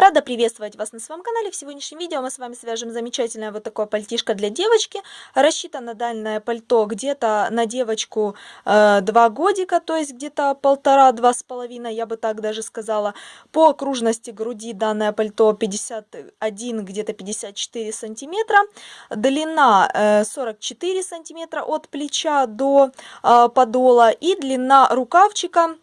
Рада приветствовать вас на своем канале. В сегодняшнем видео мы с вами свяжем замечательное вот такое пальтишко для девочки. Рассчитано данное пальто где-то на девочку э, 2 годика, то есть где-то полтора-два с половиной, я бы так даже сказала. По окружности груди данное пальто 51, где-то 54 сантиметра. Длина э, 44 сантиметра от плеча до э, подола. И длина рукавчика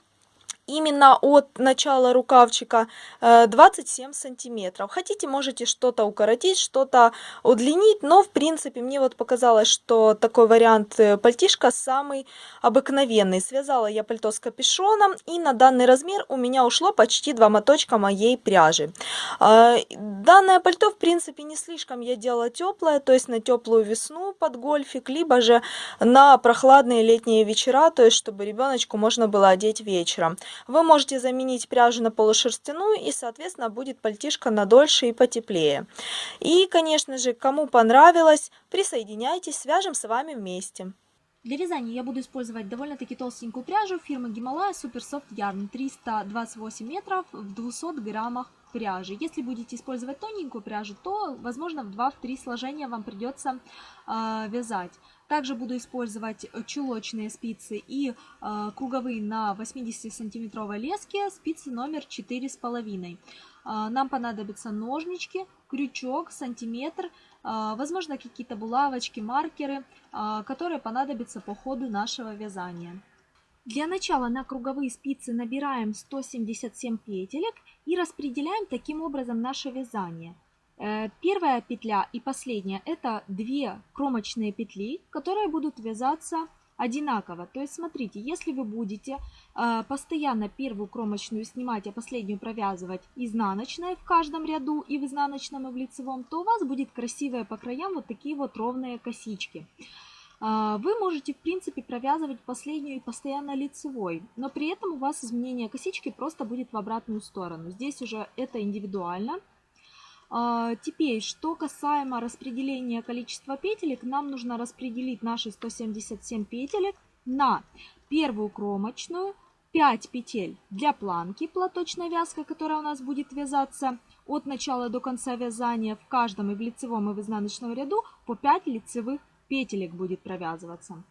именно от начала рукавчика 27 э, сантиметров. Хотите, можете что-то укоротить, что-то удлинить, но в принципе мне вот показалось, что такой вариант э, пальтишка самый обыкновенный. Связала я пальто с капюшоном и на данный размер у меня ушло почти два моточка моей пряжи. Э, данное пальто в принципе не слишком я делала теплое, то есть на теплую весну под гольфик, либо же на прохладные летние вечера, то есть чтобы ребеночку можно было одеть вечером. Вы можете заменить пряжу на полушерстяную и, соответственно, будет пальтишко надольше и потеплее. И, конечно же, кому понравилось, присоединяйтесь, свяжем с вами вместе. Для вязания я буду использовать довольно-таки толстенькую пряжу фирмы Гималая Super Soft Yarn 328 метров в 200 граммах пряжи. Если будете использовать тоненькую пряжу, то, возможно, в 2-3 сложения вам придется э, вязать. Также буду использовать э, чулочные спицы и э, круговые на 80 сантиметровой леске, спицы номер 4,5. Э, нам понадобятся ножнички, крючок, сантиметр, э, возможно какие-то булавочки, маркеры, э, которые понадобятся по ходу нашего вязания. Для начала на круговые спицы набираем 177 петелек и распределяем таким образом наше вязание – первая петля и последняя это две кромочные петли, которые будут вязаться одинаково. То есть смотрите, если вы будете э, постоянно первую кромочную снимать, а последнюю провязывать изнаночной в каждом ряду и в изнаночном и в лицевом, то у вас будет красивые по краям вот такие вот ровные косички. Э, вы можете, в принципе, провязывать последнюю и постоянно лицевой, но при этом у вас изменение косички просто будет в обратную сторону. Здесь уже это индивидуально. А, теперь, что касаемо распределения количества петелек, нам нужно распределить наши 177 петелек на первую кромочную, 5 петель для планки, платочная вязка, которая у нас будет вязаться от начала до конца вязания в каждом и в лицевом и в изнаночном ряду по 5 лицевых петелек будет провязываться.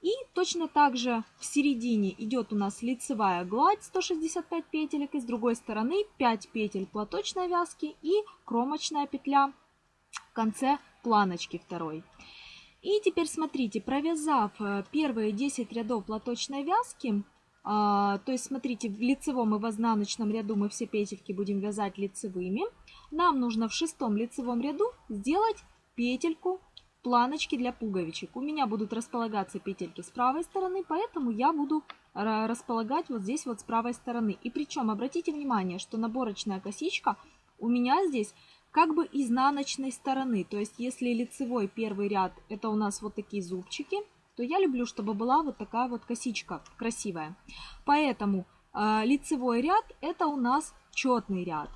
И точно так же в середине идет у нас лицевая гладь 165 петелек, и с другой стороны 5 петель платочной вязки и кромочная петля в конце планочки второй. И теперь смотрите, провязав э, первые 10 рядов платочной вязки, а, то есть смотрите, в лицевом и в изнаночном ряду мы все петельки будем вязать лицевыми, нам нужно в шестом лицевом ряду сделать петельку планочки для пуговичек. У меня будут располагаться петельки с правой стороны, поэтому я буду располагать вот здесь вот с правой стороны. И причем обратите внимание, что наборочная косичка у меня здесь как бы изнаночной стороны. То есть если лицевой первый ряд это у нас вот такие зубчики, то я люблю, чтобы была вот такая вот косичка красивая. Поэтому э, лицевой ряд это у нас четный ряд.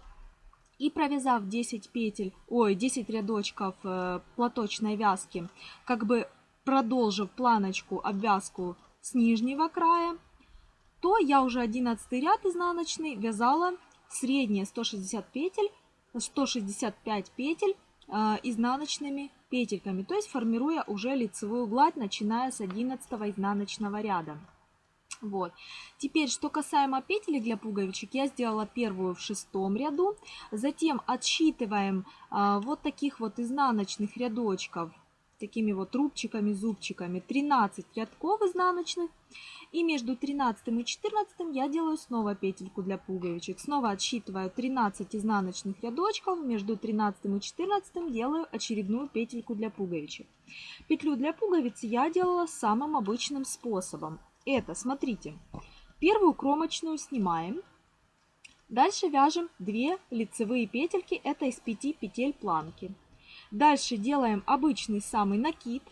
И провязав 10 петель, ой, 10 рядочков э, платочной вязки, как бы продолжив планочку, обвязку с нижнего края, то я уже 11 ряд изнаночный вязала средние 160 петель, 165 петель э, изнаночными петельками, то есть формируя уже лицевую гладь, начиная с 11 изнаночного ряда. Вот. Теперь, что касаемо петелек для пуговичек, я сделала первую в шестом ряду. Затем отсчитываем а, вот таких вот изнаночных рядочков, такими вот рубчиками, зубчиками, 13 рядков изнаночных. И между 13 и 14 я делаю снова петельку для пуговичек. Снова отсчитываю 13 изнаночных рядочков. Между 13 и 14 делаю очередную петельку для пуговичек. Петлю для пуговиц я делала самым обычным способом это, смотрите, первую кромочную снимаем. Дальше вяжем 2 лицевые петельки, это из 5 петель планки. Дальше делаем обычный самый накид.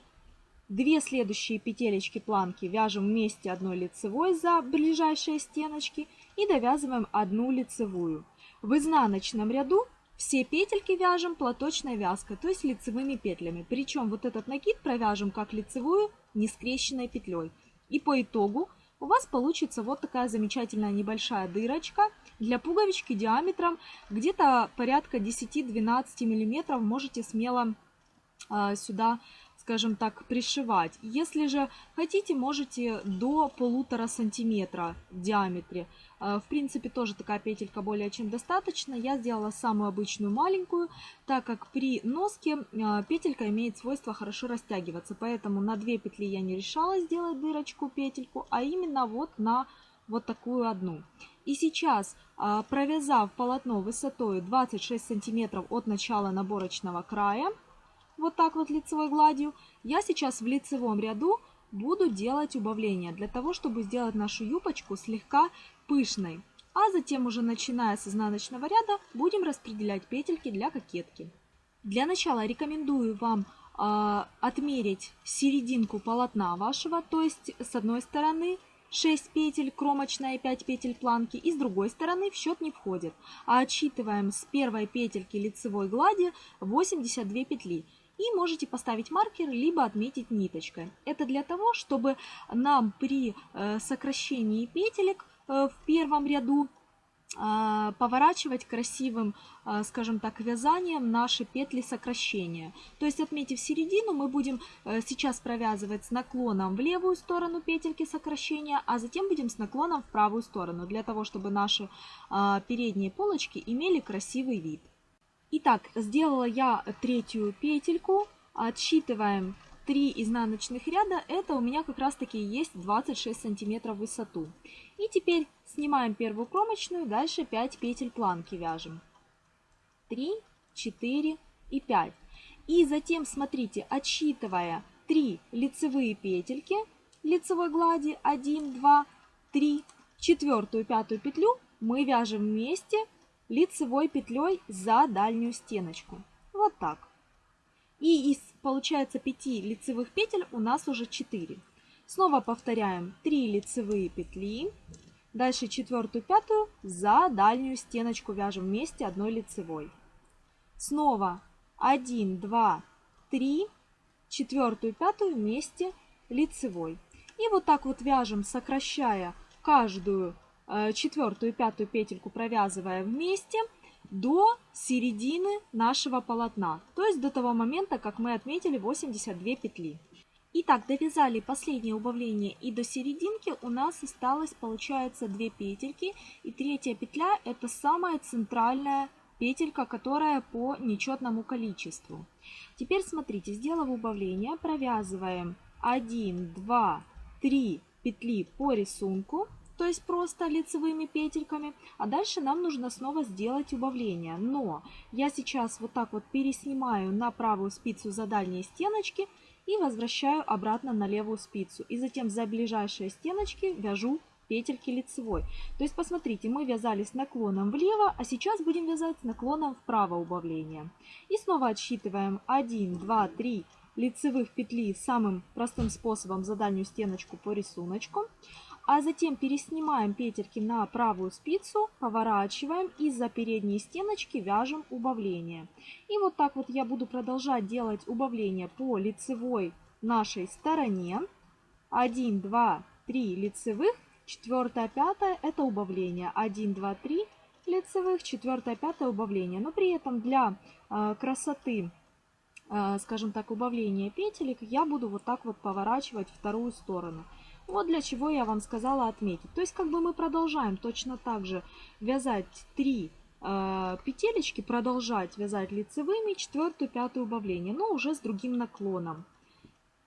Две следующие петелечки планки вяжем вместе одной лицевой за ближайшие стеночки и довязываем одну лицевую. В изнаночном ряду все петельки вяжем платочной вязкой, то есть лицевыми петлями. Причем вот этот накид провяжем как лицевую не скрещенной петлей. И по итогу у вас получится вот такая замечательная небольшая дырочка для пуговички диаметром где-то порядка 10-12 миллиметров. Можете смело э, сюда скажем так, пришивать. Если же хотите, можете до полутора сантиметра в диаметре. Э, в принципе, тоже такая петелька более чем достаточно. Я сделала самую обычную маленькую, так как при носке э, петелька имеет свойство хорошо растягиваться. Поэтому на две петли я не решала сделать дырочку, петельку, а именно вот на вот такую одну. И сейчас, э, провязав полотно высотой 26 сантиметров от начала наборочного края, вот так вот лицевой гладью, я сейчас в лицевом ряду буду делать убавление для того, чтобы сделать нашу юбочку слегка пышной. А затем уже начиная с изнаночного ряда будем распределять петельки для кокетки. Для начала рекомендую вам э, отмерить серединку полотна вашего, то есть с одной стороны 6 петель кромочная и 5 петель планки, и с другой стороны в счет не входит. А отсчитываем с первой петельки лицевой глади 82 петли и можете поставить маркер, либо отметить ниточкой. Это для того, чтобы нам при э, сокращении петелек э, в первом ряду э, поворачивать красивым, скажем так, вязанием наши петли сокращения. То есть, отметив середину, мы будем сейчас провязывать с наклоном в левую сторону петельки сокращения, а затем будем с наклоном в правую сторону, для того, чтобы наши передние полочки имели красивый вид. Итак, сделала я третью петельку. Отсчитываем 3 изнаночных ряда. Это у меня как раз таки есть 26 сантиметров высоту. И теперь снимаем первую кромочную, дальше 5 петель планки вяжем. 3, 4 и 5. И затем, смотрите, отсчитывая 3 лицевые петельки лицевой глади, 1, 2, 3, четвертую, пятую петлю мы вяжем вместе лицевой петлей за дальнюю стеночку. Вот так. И из, получается, 5 лицевых петель у нас уже 4. Снова повторяем 3 лицевые петли. Дальше четвертую, пятую за дальнюю стеночку вяжем вместе одной лицевой. Снова 1, 2, 3, четвертую, пятую вместе лицевой. И вот так вот вяжем, сокращая каждую четвертую и пятую петельку провязывая вместе до середины нашего полотна, то есть до того момента, как мы отметили 82 петли. Итак, довязали последнее убавление и до серединки у нас осталось, получается, 2 петельки. И третья петля это самая центральная петелька, которая по нечетному количеству. Теперь смотрите, сделав убавление, провязываем 1, 2, 3 петли по рисунку то есть просто лицевыми петельками. А дальше нам нужно снова сделать убавление. Но я сейчас вот так вот переснимаю на правую спицу за дальние стеночки и возвращаю обратно на левую спицу. И затем за ближайшие стеночки вяжу петельки лицевой. То есть посмотрите, мы вязали с наклоном влево, а сейчас будем вязать с наклоном вправо убавление. И снова отсчитываем 1, 2, 3 лицевых петли самым простым способом за дальнюю стеночку по рисунку а затем переснимаем петельки на правую спицу, поворачиваем и за передние стеночки вяжем убавление. И вот так вот я буду продолжать делать убавление по лицевой нашей стороне. 1, 2, 3 лицевых, 4, 5 это убавление. 1, 2, 3 лицевых, 4, 5 убавление. Но при этом для э, красоты, э, скажем так, убавления петелек я буду вот так вот поворачивать вторую сторону. Вот для чего я вам сказала отметить. То есть как бы мы продолжаем точно так же вязать 3 э, петелечки, продолжать вязать лицевыми, четвертую, пятую убавление, но уже с другим наклоном.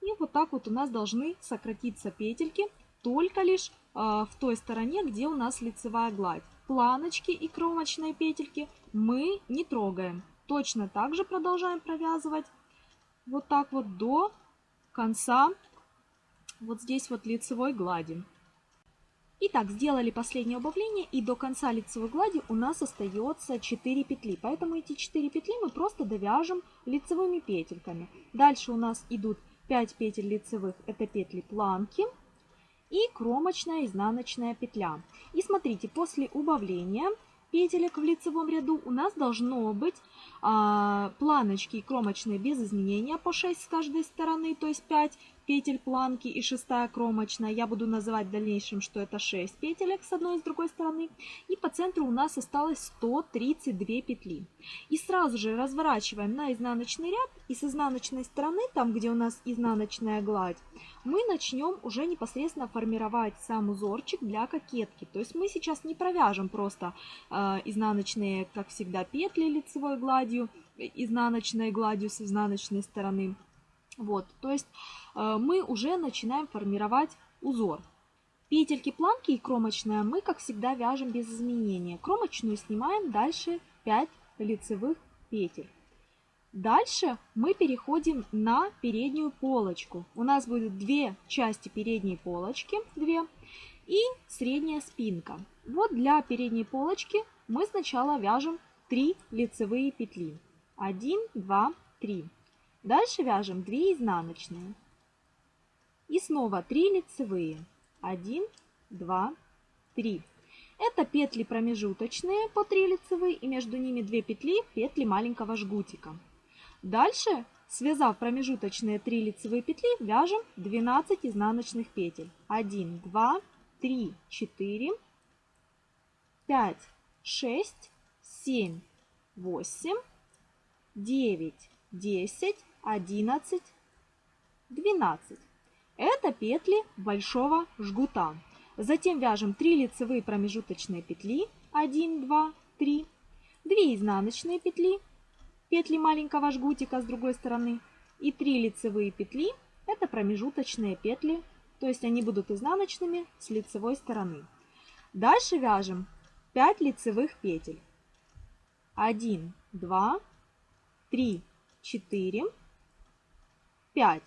И вот так вот у нас должны сократиться петельки только лишь э, в той стороне, где у нас лицевая гладь. Планочки и кромочные петельки мы не трогаем. Точно так же продолжаем провязывать вот так вот до конца вот здесь вот лицевой глади. Итак, сделали последнее убавление и до конца лицевой глади у нас остается 4 петли. Поэтому эти 4 петли мы просто довяжем лицевыми петельками. Дальше у нас идут 5 петель лицевых, это петли планки и кромочная изнаночная петля. И смотрите, после убавления петелек в лицевом ряду у нас должно быть а, планочки и кромочные без изменения по 6 с каждой стороны, то есть 5 петель планки и шестая кромочная. Я буду называть в дальнейшем, что это 6 петелек с одной и с другой стороны. И по центру у нас осталось 132 петли. И сразу же разворачиваем на изнаночный ряд. И с изнаночной стороны, там где у нас изнаночная гладь, мы начнем уже непосредственно формировать сам узорчик для кокетки. То есть мы сейчас не провяжем просто э, изнаночные, как всегда, петли лицевой гладью, изнаночной гладью с изнаночной стороны. Вот, то есть э, мы уже начинаем формировать узор. Петельки, планки и кромочная мы, как всегда, вяжем без изменения. Кромочную снимаем, дальше 5 лицевых петель. Дальше мы переходим на переднюю полочку. У нас будет две части передней полочки, две, и средняя спинка. Вот для передней полочки мы сначала вяжем 3 лицевые петли. 1, 2, 3. Дальше вяжем 2 изнаночные. И снова 3 лицевые. 1, 2, 3. Это петли промежуточные по 3 лицевые и между ними 2 петли петли маленького жгутика. Дальше, связав промежуточные 3 лицевые петли, вяжем 12 изнаночных петель. 1, 2, 3, 4, 5, 6, 7, 8, 9, 10, 11, 12. Это петли большого жгута. Затем вяжем 3 лицевые промежуточные петли, 1, 2, 3, 2 изнаночные петли, петли маленького жгутика с другой стороны и 3 лицевые петли, это промежуточные петли, то есть они будут изнаночными с лицевой стороны. Дальше вяжем 5 лицевых петель. 1, 2, 3, 4, 5.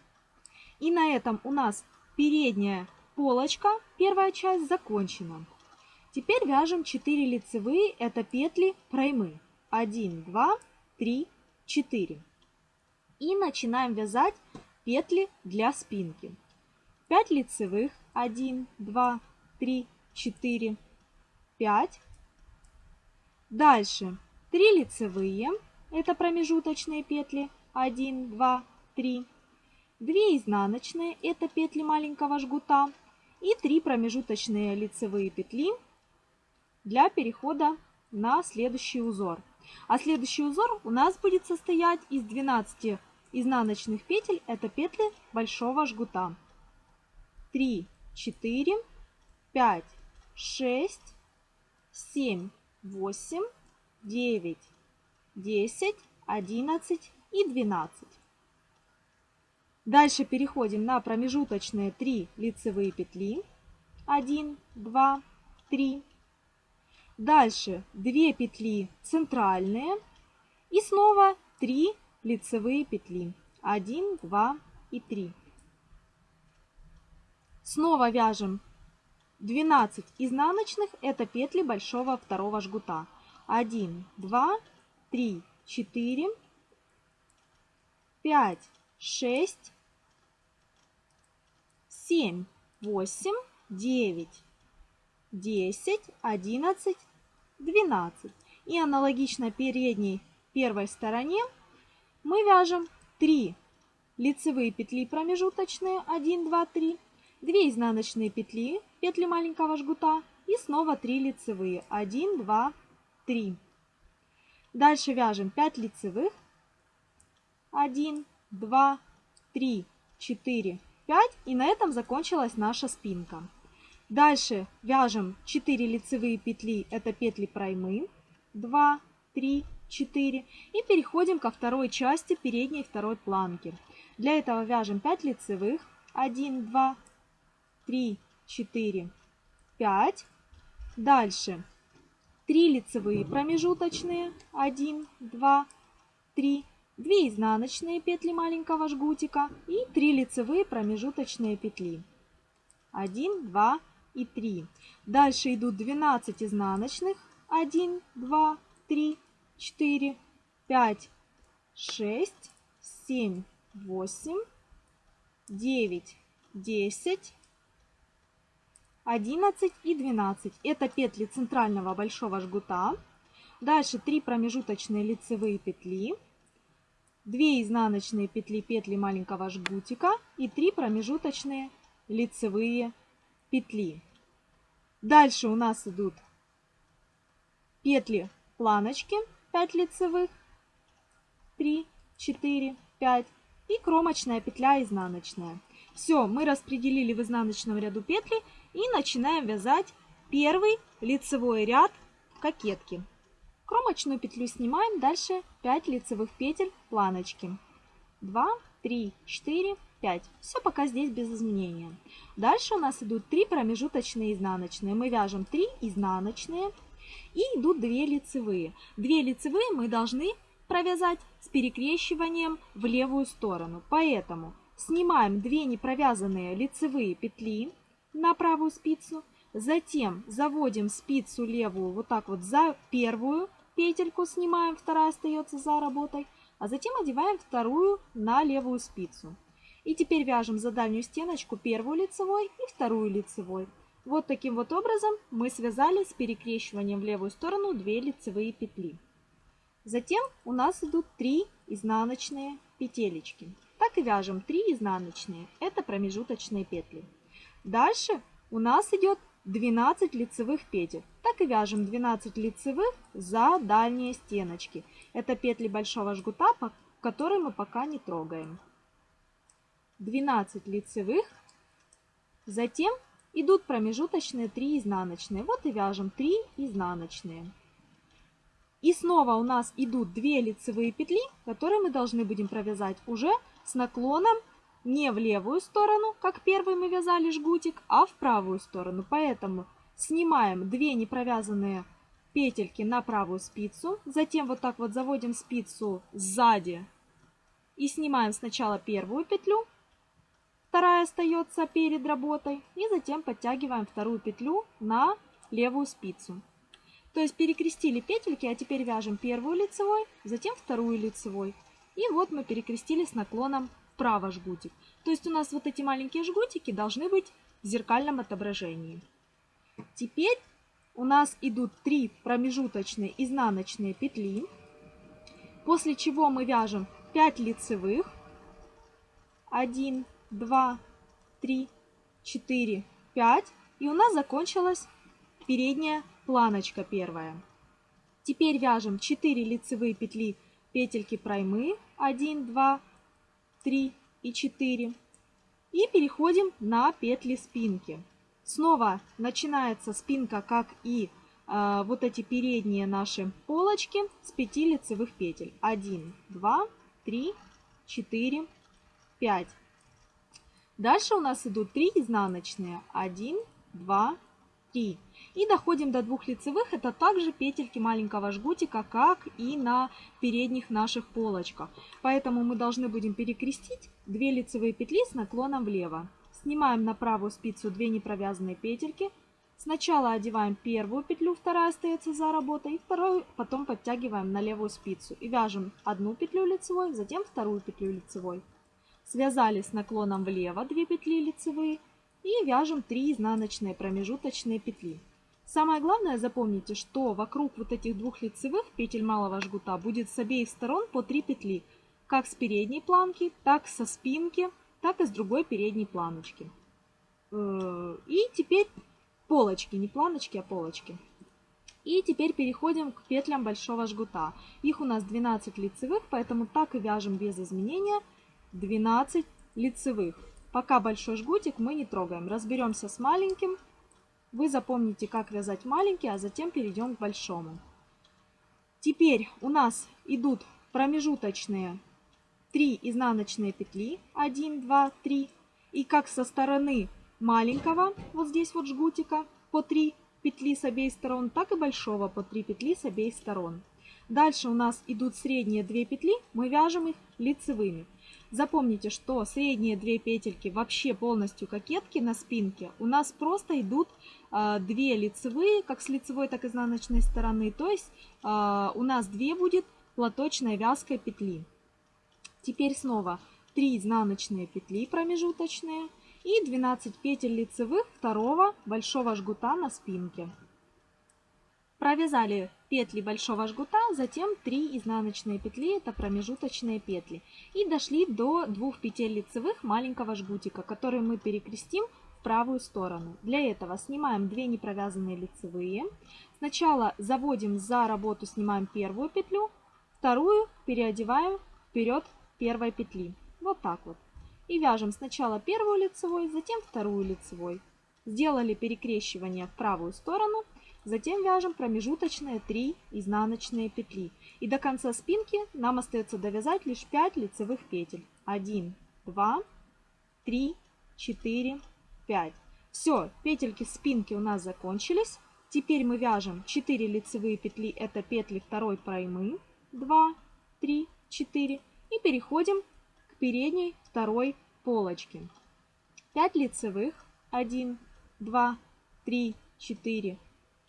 И на этом у нас передняя полочка, первая часть закончена. Теперь вяжем 4 лицевые, это петли проймы. 1, 2, 3, 4. И начинаем вязать петли для спинки. 5 лицевых, 1, 2, 3, 4, 5. Дальше 3 лицевые, это промежуточные петли, 1, 2, 3. 2 изнаночные, это петли маленького жгута. И 3 промежуточные лицевые петли для перехода на следующий узор. А следующий узор у нас будет состоять из 12 изнаночных петель, это петли большого жгута. 3, 4, 5, 6, 7, 8, 9, 10, 11 и 12. Дальше переходим на промежуточные 3 лицевые петли. 1, 2, 3. Дальше 2 петли центральные. И снова 3 лицевые петли. 1, 2 и 3. Снова вяжем 12 изнаночных. Это петли большого второго жгута. 1, 2, 3, 4, 5, 6, 7, 8, 9, 10, 11, 12. И аналогично передней первой стороне мы вяжем 3 лицевые петли промежуточные 1, 2, 3, 2 изнаночные петли, петли маленького жгута и снова 3 лицевые 1, 2, 3. Дальше вяжем 5 лицевых. 1, 2, 3, 4, 5. И на этом закончилась наша спинка. Дальше вяжем 4 лицевые петли, это петли проймы. 2, 3, 4. И переходим ко второй части передней второй планки. Для этого вяжем 5 лицевых. 1, 2, 3, 4, 5. Дальше 3 лицевые промежуточные, 1, 2, 3, 2 изнаночные петли маленького жгутика и 3 лицевые промежуточные петли. 1, 2 и 3. Дальше идут 12 изнаночных, 1, 2, 3, 4, 5, 6, 7, 8, 9, 10, 11 и 12. Это петли центрального большого жгута. Дальше 3 промежуточные лицевые петли. 2 изнаночные петли петли маленького жгутика и 3 промежуточные лицевые петли. Дальше у нас идут петли планочки 5 лицевых, 3, 4, 5 и кромочная петля изнаночная. Все, мы распределили в изнаночном ряду петли и начинаем вязать первый лицевой ряд кокетки. Кромочную петлю снимаем, дальше 5 лицевых петель планочки. 2, 3, 4, 5. Все пока здесь без изменения. Дальше у нас идут 3 промежуточные изнаночные. Мы вяжем 3 изнаночные и идут 2 лицевые. 2 лицевые мы должны провязать с перекрещиванием в левую сторону. Поэтому снимаем 2 непровязанные лицевые петли на правую спицу, затем заводим спицу левую вот так вот за первую петельку, снимаем, вторая остается за работой, а затем одеваем вторую на левую спицу. И теперь вяжем за дальнюю стеночку первую лицевой и вторую лицевой. Вот таким вот образом мы связали с перекрещиванием в левую сторону 2 лицевые петли. Затем у нас идут 3 изнаночные петелечки. Так и вяжем 3 изнаночные, это промежуточные петли. Дальше у нас идет 12 лицевых петель. Так и вяжем 12 лицевых за дальние стеночки. Это петли большого жгута, которые мы пока не трогаем. 12 лицевых. Затем идут промежуточные 3 изнаночные. Вот и вяжем 3 изнаночные. И снова у нас идут 2 лицевые петли, которые мы должны будем провязать уже с наклоном не в левую сторону, как первый мы вязали жгутик, а в правую сторону. Поэтому снимаем 2 непровязанные петельки на правую спицу, затем вот так вот заводим спицу сзади и снимаем сначала первую петлю, вторая остается перед работой, и затем подтягиваем вторую петлю на левую спицу. То есть перекрестили петельки, а теперь вяжем первую лицевой, затем вторую лицевой. И вот мы перекрестили с наклоном вправо жгутик. То есть у нас вот эти маленькие жгутики должны быть в зеркальном отображении. Теперь у нас идут 3 промежуточные изнаночные петли, после чего мы вяжем 5 лицевых. 1, 2, 3, 4, 5. И у нас закончилась передняя планочка первая. Теперь вяжем 4 лицевые петли петельки проймы 1, 2, 3 и 4 и переходим на петли спинки. Снова начинается спинка, как и э, вот эти передние наши полочки с 5 лицевых петель. 1, 2, 3, 4, 5. Дальше у нас идут 3 изнаночные. 1, 2, 3. И доходим до двух лицевых. Это также петельки маленького жгутика, как и на передних наших полочках. Поэтому мы должны будем перекрестить 2 лицевые петли с наклоном влево. Снимаем на правую спицу 2 непровязанные петельки. Сначала одеваем первую петлю, вторая остается за работой, и вторую потом подтягиваем на левую спицу. И вяжем одну петлю лицевой, затем вторую петлю лицевой. Связали с наклоном влево 2 петли лицевые и вяжем 3 изнаночные промежуточные петли. Самое главное запомните, что вокруг вот этих двух лицевых петель малого жгута будет с обеих сторон по 3 петли, как с передней планки, так со спинки, так и с другой передней планочки. Э, и теперь полочки, не планочки, а полочки. И теперь переходим к петлям большого жгута. Их у нас 12 лицевых, поэтому так и вяжем без изменения 12 лицевых. Пока большой жгутик мы не трогаем. Разберемся с маленьким. Вы запомните, как вязать маленький, а затем перейдем к большому. Теперь у нас идут промежуточные 3 изнаночные петли. 1, 2, 3. И как со стороны маленького, вот здесь вот жгутика, по 3 петли с обеих сторон, так и большого по 3 петли с обеих сторон. Дальше у нас идут средние 2 петли, мы вяжем их лицевыми. Запомните, что средние две петельки вообще полностью кокетки на спинке у нас просто идут э, две лицевые, как с лицевой, так и изнаночной стороны. То есть э, у нас две будет платочной вязкой петли. Теперь снова 3 изнаночные петли промежуточные и 12 петель лицевых второго большого жгута на спинке. Провязали петли большого жгута, затем 3 изнаночные петли, это промежуточные петли. И дошли до двух петель лицевых маленького жгутика, которые мы перекрестим в правую сторону. Для этого снимаем 2 непровязанные лицевые. Сначала заводим за работу, снимаем первую петлю, вторую переодеваем вперед первой петли. Вот так вот. И вяжем сначала первую лицевой, затем вторую лицевой. Сделали перекрещивание в правую сторону – Затем вяжем промежуточные 3 изнаночные петли. И до конца спинки нам остается довязать лишь 5 лицевых петель. 1, 2, 3, 4, 5. Все, петельки спинки у нас закончились. Теперь мы вяжем 4 лицевые петли, это петли второй проймы. 2, 3, 4. И переходим к передней второй полочке. 5 лицевых. 1, 2, 3, 4,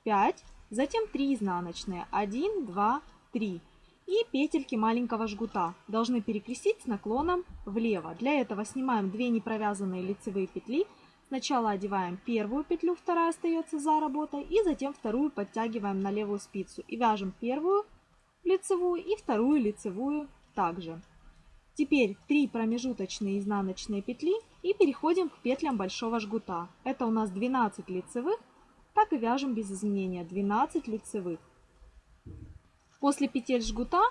5, затем 3 изнаночные, 1, 2, 3. И петельки маленького жгута должны перекрестить с наклоном влево. Для этого снимаем 2 непровязанные лицевые петли. Сначала одеваем первую петлю, вторая остается за работой, и затем вторую подтягиваем на левую спицу. И вяжем первую лицевую и вторую лицевую также. Теперь 3 промежуточные изнаночные петли и переходим к петлям большого жгута. Это у нас 12 лицевых так и вяжем без изменения 12 лицевых. После петель жгута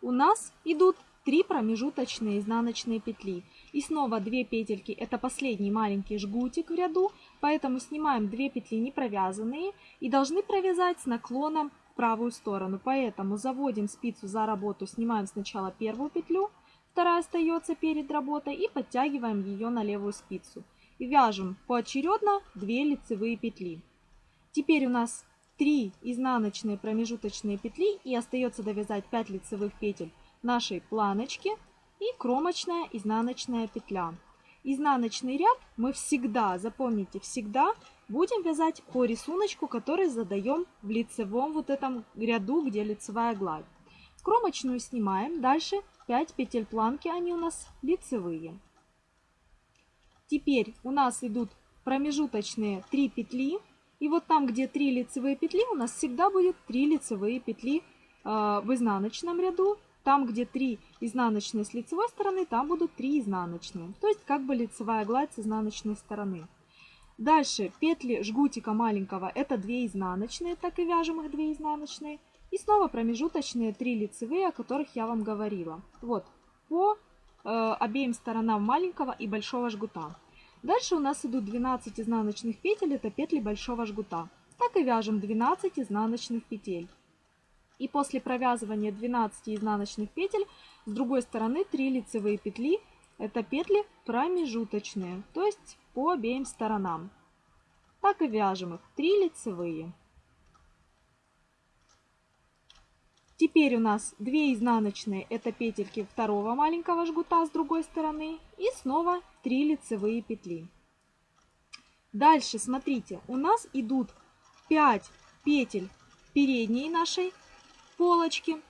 у нас идут 3 промежуточные изнаночные петли. И снова 2 петельки, это последний маленький жгутик в ряду, поэтому снимаем 2 петли не провязанные и должны провязать с наклоном в правую сторону. Поэтому заводим спицу за работу, снимаем сначала первую петлю, вторая остается перед работой и подтягиваем ее на левую спицу. И вяжем поочередно 2 лицевые петли. Теперь у нас 3 изнаночные промежуточные петли и остается довязать 5 лицевых петель нашей планочки и кромочная изнаночная петля. Изнаночный ряд мы всегда, запомните, всегда будем вязать по рисунку, который задаем в лицевом вот этом ряду, где лицевая гладь. Кромочную снимаем, дальше 5 петель планки, они у нас лицевые. Теперь у нас идут промежуточные 3 петли и вот там, где 3 лицевые петли, у нас всегда будет 3 лицевые петли э, в изнаночном ряду. Там, где 3 изнаночные с лицевой стороны, там будут 3 изнаночные. То есть как бы лицевая гладь с изнаночной стороны. Дальше петли жгутика маленького это 2 изнаночные, так и вяжем их 2 изнаночные. И снова промежуточные 3 лицевые, о которых я вам говорила. Вот, по э, обеим сторонам маленького и большого жгута. Дальше у нас идут 12 изнаночных петель, это петли большого жгута. Так и вяжем 12 изнаночных петель. И после провязывания 12 изнаночных петель с другой стороны 3 лицевые петли, это петли промежуточные, то есть по обеим сторонам. Так и вяжем их 3 лицевые. Теперь у нас 2 изнаночные, это петельки второго маленького жгута с другой стороны. И снова 3 лицевые петли. Дальше, смотрите, у нас идут 5 петель передней нашей полочки.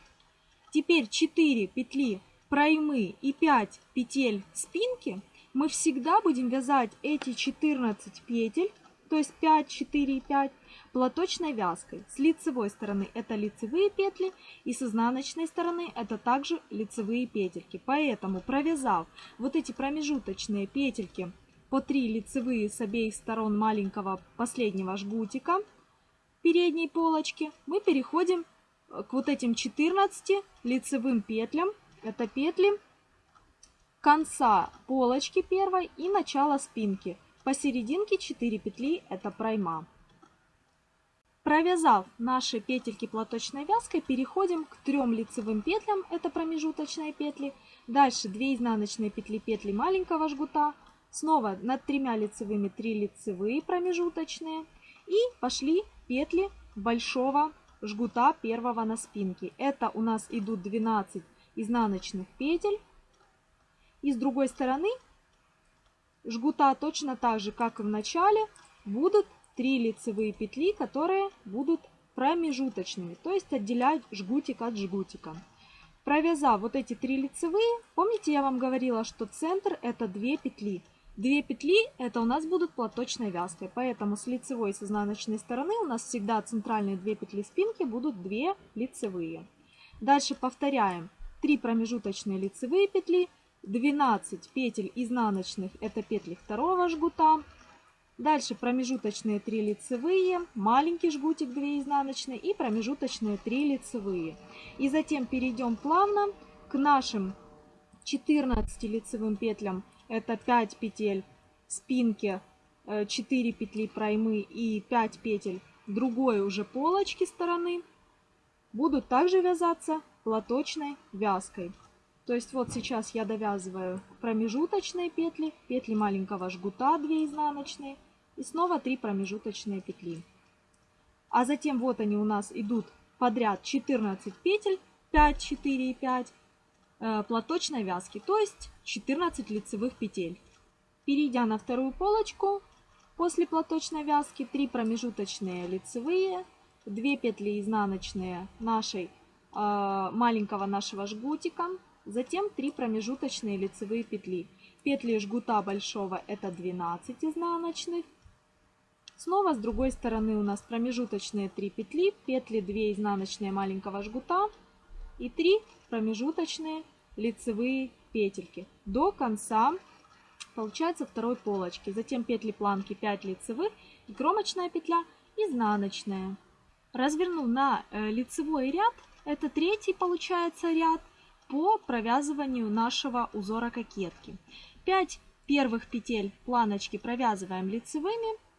Теперь 4 петли проймы и 5 петель спинки. Мы всегда будем вязать эти 14 петель, то есть 5, 4 и 5, платочной вязкой. С лицевой стороны это лицевые петли и с изнаночной стороны это также лицевые петельки. Поэтому провязав вот эти промежуточные петельки по 3 лицевые с обеих сторон маленького последнего жгутика передней полочки, мы переходим к вот этим 14 лицевым петлям. Это петли конца полочки первой и начала спинки. Посерединке 4 петли это пройма. Провязав наши петельки платочной вязкой, переходим к трем лицевым петлям, это промежуточные петли. Дальше 2 изнаночные петли петли маленького жгута. Снова над тремя лицевыми 3 лицевые промежуточные. И пошли петли большого жгута первого на спинке. Это у нас идут 12 изнаночных петель. И с другой стороны жгута точно так же, как и в начале, будут 3 лицевые петли, которые будут промежуточными, то есть отделять жгутик от жгутика. Провязав вот эти три лицевые, помните я вам говорила, что центр это 2 петли. Две петли это у нас будут платочной вязкой, поэтому с лицевой и с изнаночной стороны у нас всегда центральные две петли спинки будут две лицевые. Дальше повторяем 3 промежуточные лицевые петли, 12 петель изнаночных это петли второго жгута, Дальше промежуточные 3 лицевые, маленький жгутик 2 изнаночные и промежуточные 3 лицевые. И затем перейдем плавно к нашим 14 лицевым петлям. Это 5 петель спинки, 4 э, петли проймы и 5 петель другой уже полочки стороны. Будут также вязаться платочной вязкой. То есть вот сейчас я довязываю промежуточные петли, петли маленького жгута 2 изнаночные и снова 3 промежуточные петли. А затем вот они у нас идут подряд 14 петель, 5, 4 и 5 э, платочной вязки, то есть 14 лицевых петель. Перейдя на вторую полочку, после платочной вязки 3 промежуточные лицевые, 2 петли изнаночные нашей э, маленького нашего жгутика, затем 3 промежуточные лицевые петли. Петли жгута большого это 12 изнаночных, Снова с другой стороны у нас промежуточные 3 петли, петли 2 изнаночные маленького жгута и 3 промежуточные лицевые петельки до конца получается второй полочки. Затем петли планки 5 лицевых и кромочная петля изнаночная. Развернув на э, лицевой ряд, это третий получается ряд по провязыванию нашего узора кокетки. 5 первых петель планочки провязываем лицевыми,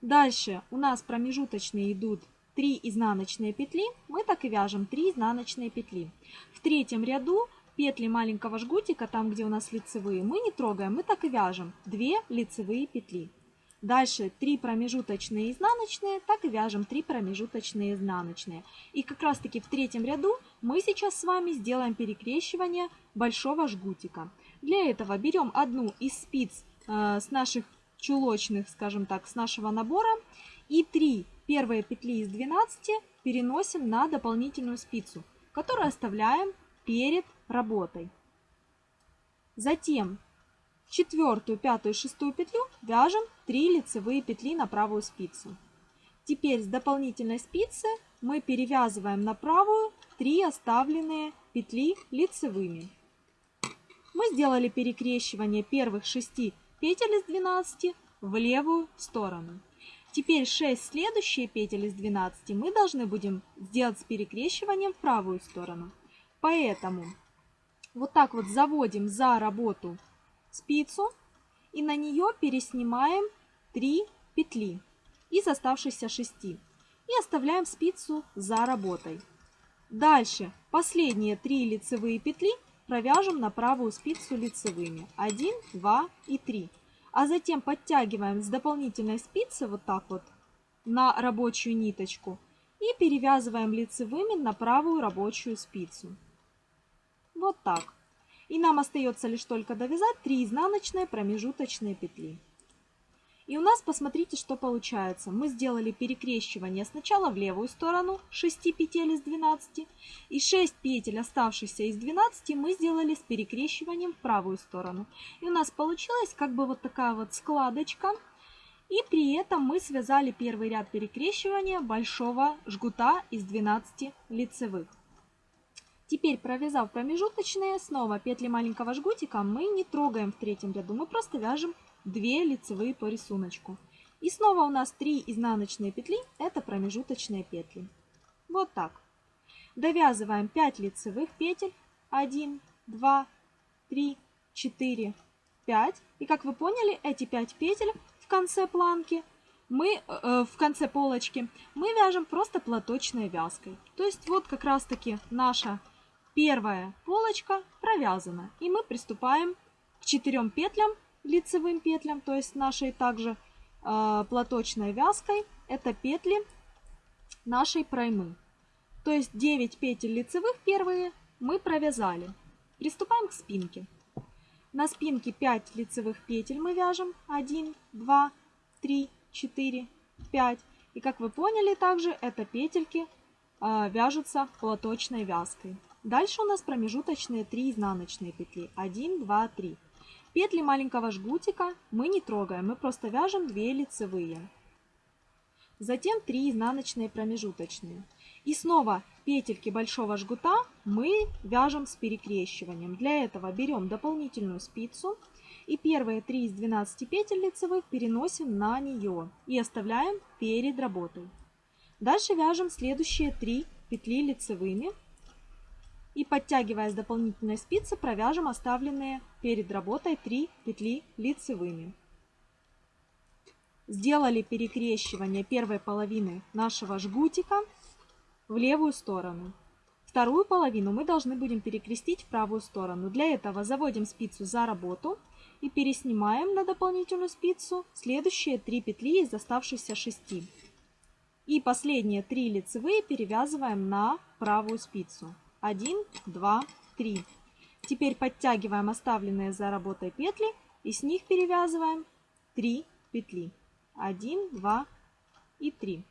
Дальше у нас промежуточные идут 3 изнаночные петли. Мы так и вяжем 3 изнаночные петли. В третьем ряду петли маленького жгутика, там где у нас лицевые, мы не трогаем, мы так и вяжем 2 лицевые петли. Дальше 3 промежуточные изнаночные, так и вяжем 3 промежуточные изнаночные. И как раз таки в третьем ряду мы сейчас с вами сделаем перекрещивание большого жгутика. Для этого берем одну из спиц э, с наших чулочных, скажем так, с нашего набора. И 3 первые петли из 12 переносим на дополнительную спицу, которую оставляем перед работой. Затем четвертую, пятую, шестую петлю вяжем 3 лицевые петли на правую спицу. Теперь с дополнительной спицы мы перевязываем на правую 3 оставленные петли лицевыми. Мы сделали перекрещивание первых 6 петель из 12 в левую сторону. Теперь 6 следующие петель из 12 мы должны будем сделать с перекрещиванием в правую сторону. Поэтому вот так вот заводим за работу спицу и на нее переснимаем 3 петли из оставшихся 6 и оставляем спицу за работой. Дальше последние 3 лицевые петли провяжем на правую спицу лицевыми 1, 2 и 3. А затем подтягиваем с дополнительной спицы вот так вот на рабочую ниточку и перевязываем лицевыми на правую рабочую спицу. Вот так. И нам остается лишь только довязать 3 изнаночные промежуточные петли. И у нас, посмотрите, что получается. Мы сделали перекрещивание сначала в левую сторону 6 петель из 12. И 6 петель, оставшихся из 12, мы сделали с перекрещиванием в правую сторону. И у нас получилась как бы вот такая вот складочка. И при этом мы связали первый ряд перекрещивания большого жгута из 12 лицевых. Теперь, провязав промежуточные, снова петли маленького жгутика мы не трогаем в третьем ряду, мы просто вяжем 2 лицевые по рисунку. И снова у нас 3 изнаночные петли, это промежуточные петли. Вот так. Довязываем 5 лицевых петель. 1, 2, 3, 4, 5. И как вы поняли, эти 5 петель в конце планки мы э, в конце полочки мы вяжем просто платочной вязкой. То есть вот как раз таки наша первая полочка провязана. И мы приступаем к 4 петлям лицевым петлям, то есть нашей также э, платочной вязкой, это петли нашей проймы. То есть 9 петель лицевых первые мы провязали. Приступаем к спинке. На спинке 5 лицевых петель мы вяжем. 1, 2, 3, 4, 5. И как вы поняли, также это петельки э, вяжутся платочной вязкой. Дальше у нас промежуточные 3 изнаночные петли. 1, 2, 3. Петли маленького жгутика мы не трогаем, мы просто вяжем 2 лицевые. Затем 3 изнаночные промежуточные. И снова петельки большого жгута мы вяжем с перекрещиванием. Для этого берем дополнительную спицу и первые 3 из 12 петель лицевых переносим на нее и оставляем перед работой. Дальше вяжем следующие 3 петли лицевыми и подтягивая с дополнительной спицы провяжем оставленные перед работой 3 петли лицевыми. Сделали перекрещивание первой половины нашего жгутика в левую сторону. Вторую половину мы должны будем перекрестить в правую сторону. Для этого заводим спицу за работу и переснимаем на дополнительную спицу следующие 3 петли из оставшихся 6. И последние 3 лицевые перевязываем на правую спицу. 1, 2, 3. Теперь подтягиваем оставленные за работой петли и с них перевязываем 3 петли. 1, 2 и 3.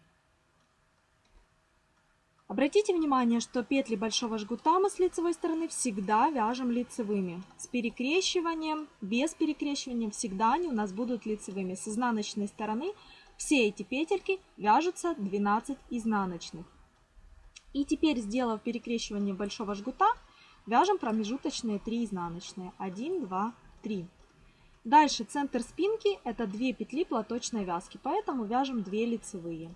Обратите внимание, что петли большого жгута мы с лицевой стороны всегда вяжем лицевыми. С перекрещиванием, без перекрещивания всегда они у нас будут лицевыми. С изнаночной стороны все эти петельки вяжутся 12 изнаночных. И теперь, сделав перекрещивание большого жгута, вяжем промежуточные 3 изнаночные. 1, 2, 3. Дальше центр спинки это 2 петли платочной вязки, поэтому вяжем 2 лицевые.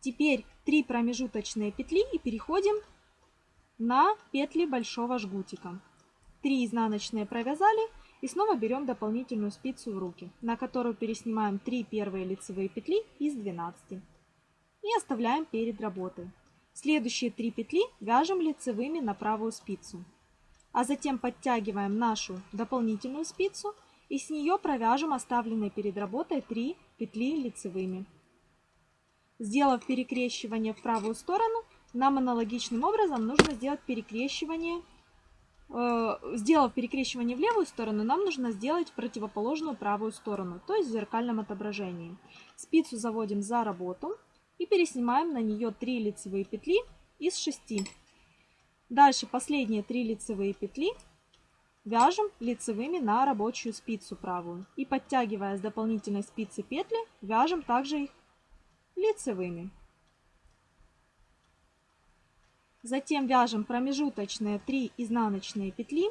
Теперь 3 промежуточные петли и переходим на петли большого жгутика. 3 изнаночные провязали и снова берем дополнительную спицу в руки, на которую переснимаем 3 первые лицевые петли из 12 и оставляем перед работой. Следующие 3 петли вяжем лицевыми на правую спицу. А затем подтягиваем нашу дополнительную спицу и с нее провяжем оставленные перед работой 3 петли лицевыми. Сделав перекрещивание в правую сторону, нам аналогичным образом нужно сделать перекрещивание. Э, сделав перекрещивание в левую сторону, нам нужно сделать противоположную правую сторону, то есть в зеркальном отображении. Спицу заводим за работу и переснимаем на нее 3 лицевые петли из 6. Дальше последние 3 лицевые петли вяжем лицевыми на рабочую спицу правую. И подтягивая с дополнительной спицы петли, вяжем также их лицевыми. Затем вяжем промежуточные 3 изнаночные петли.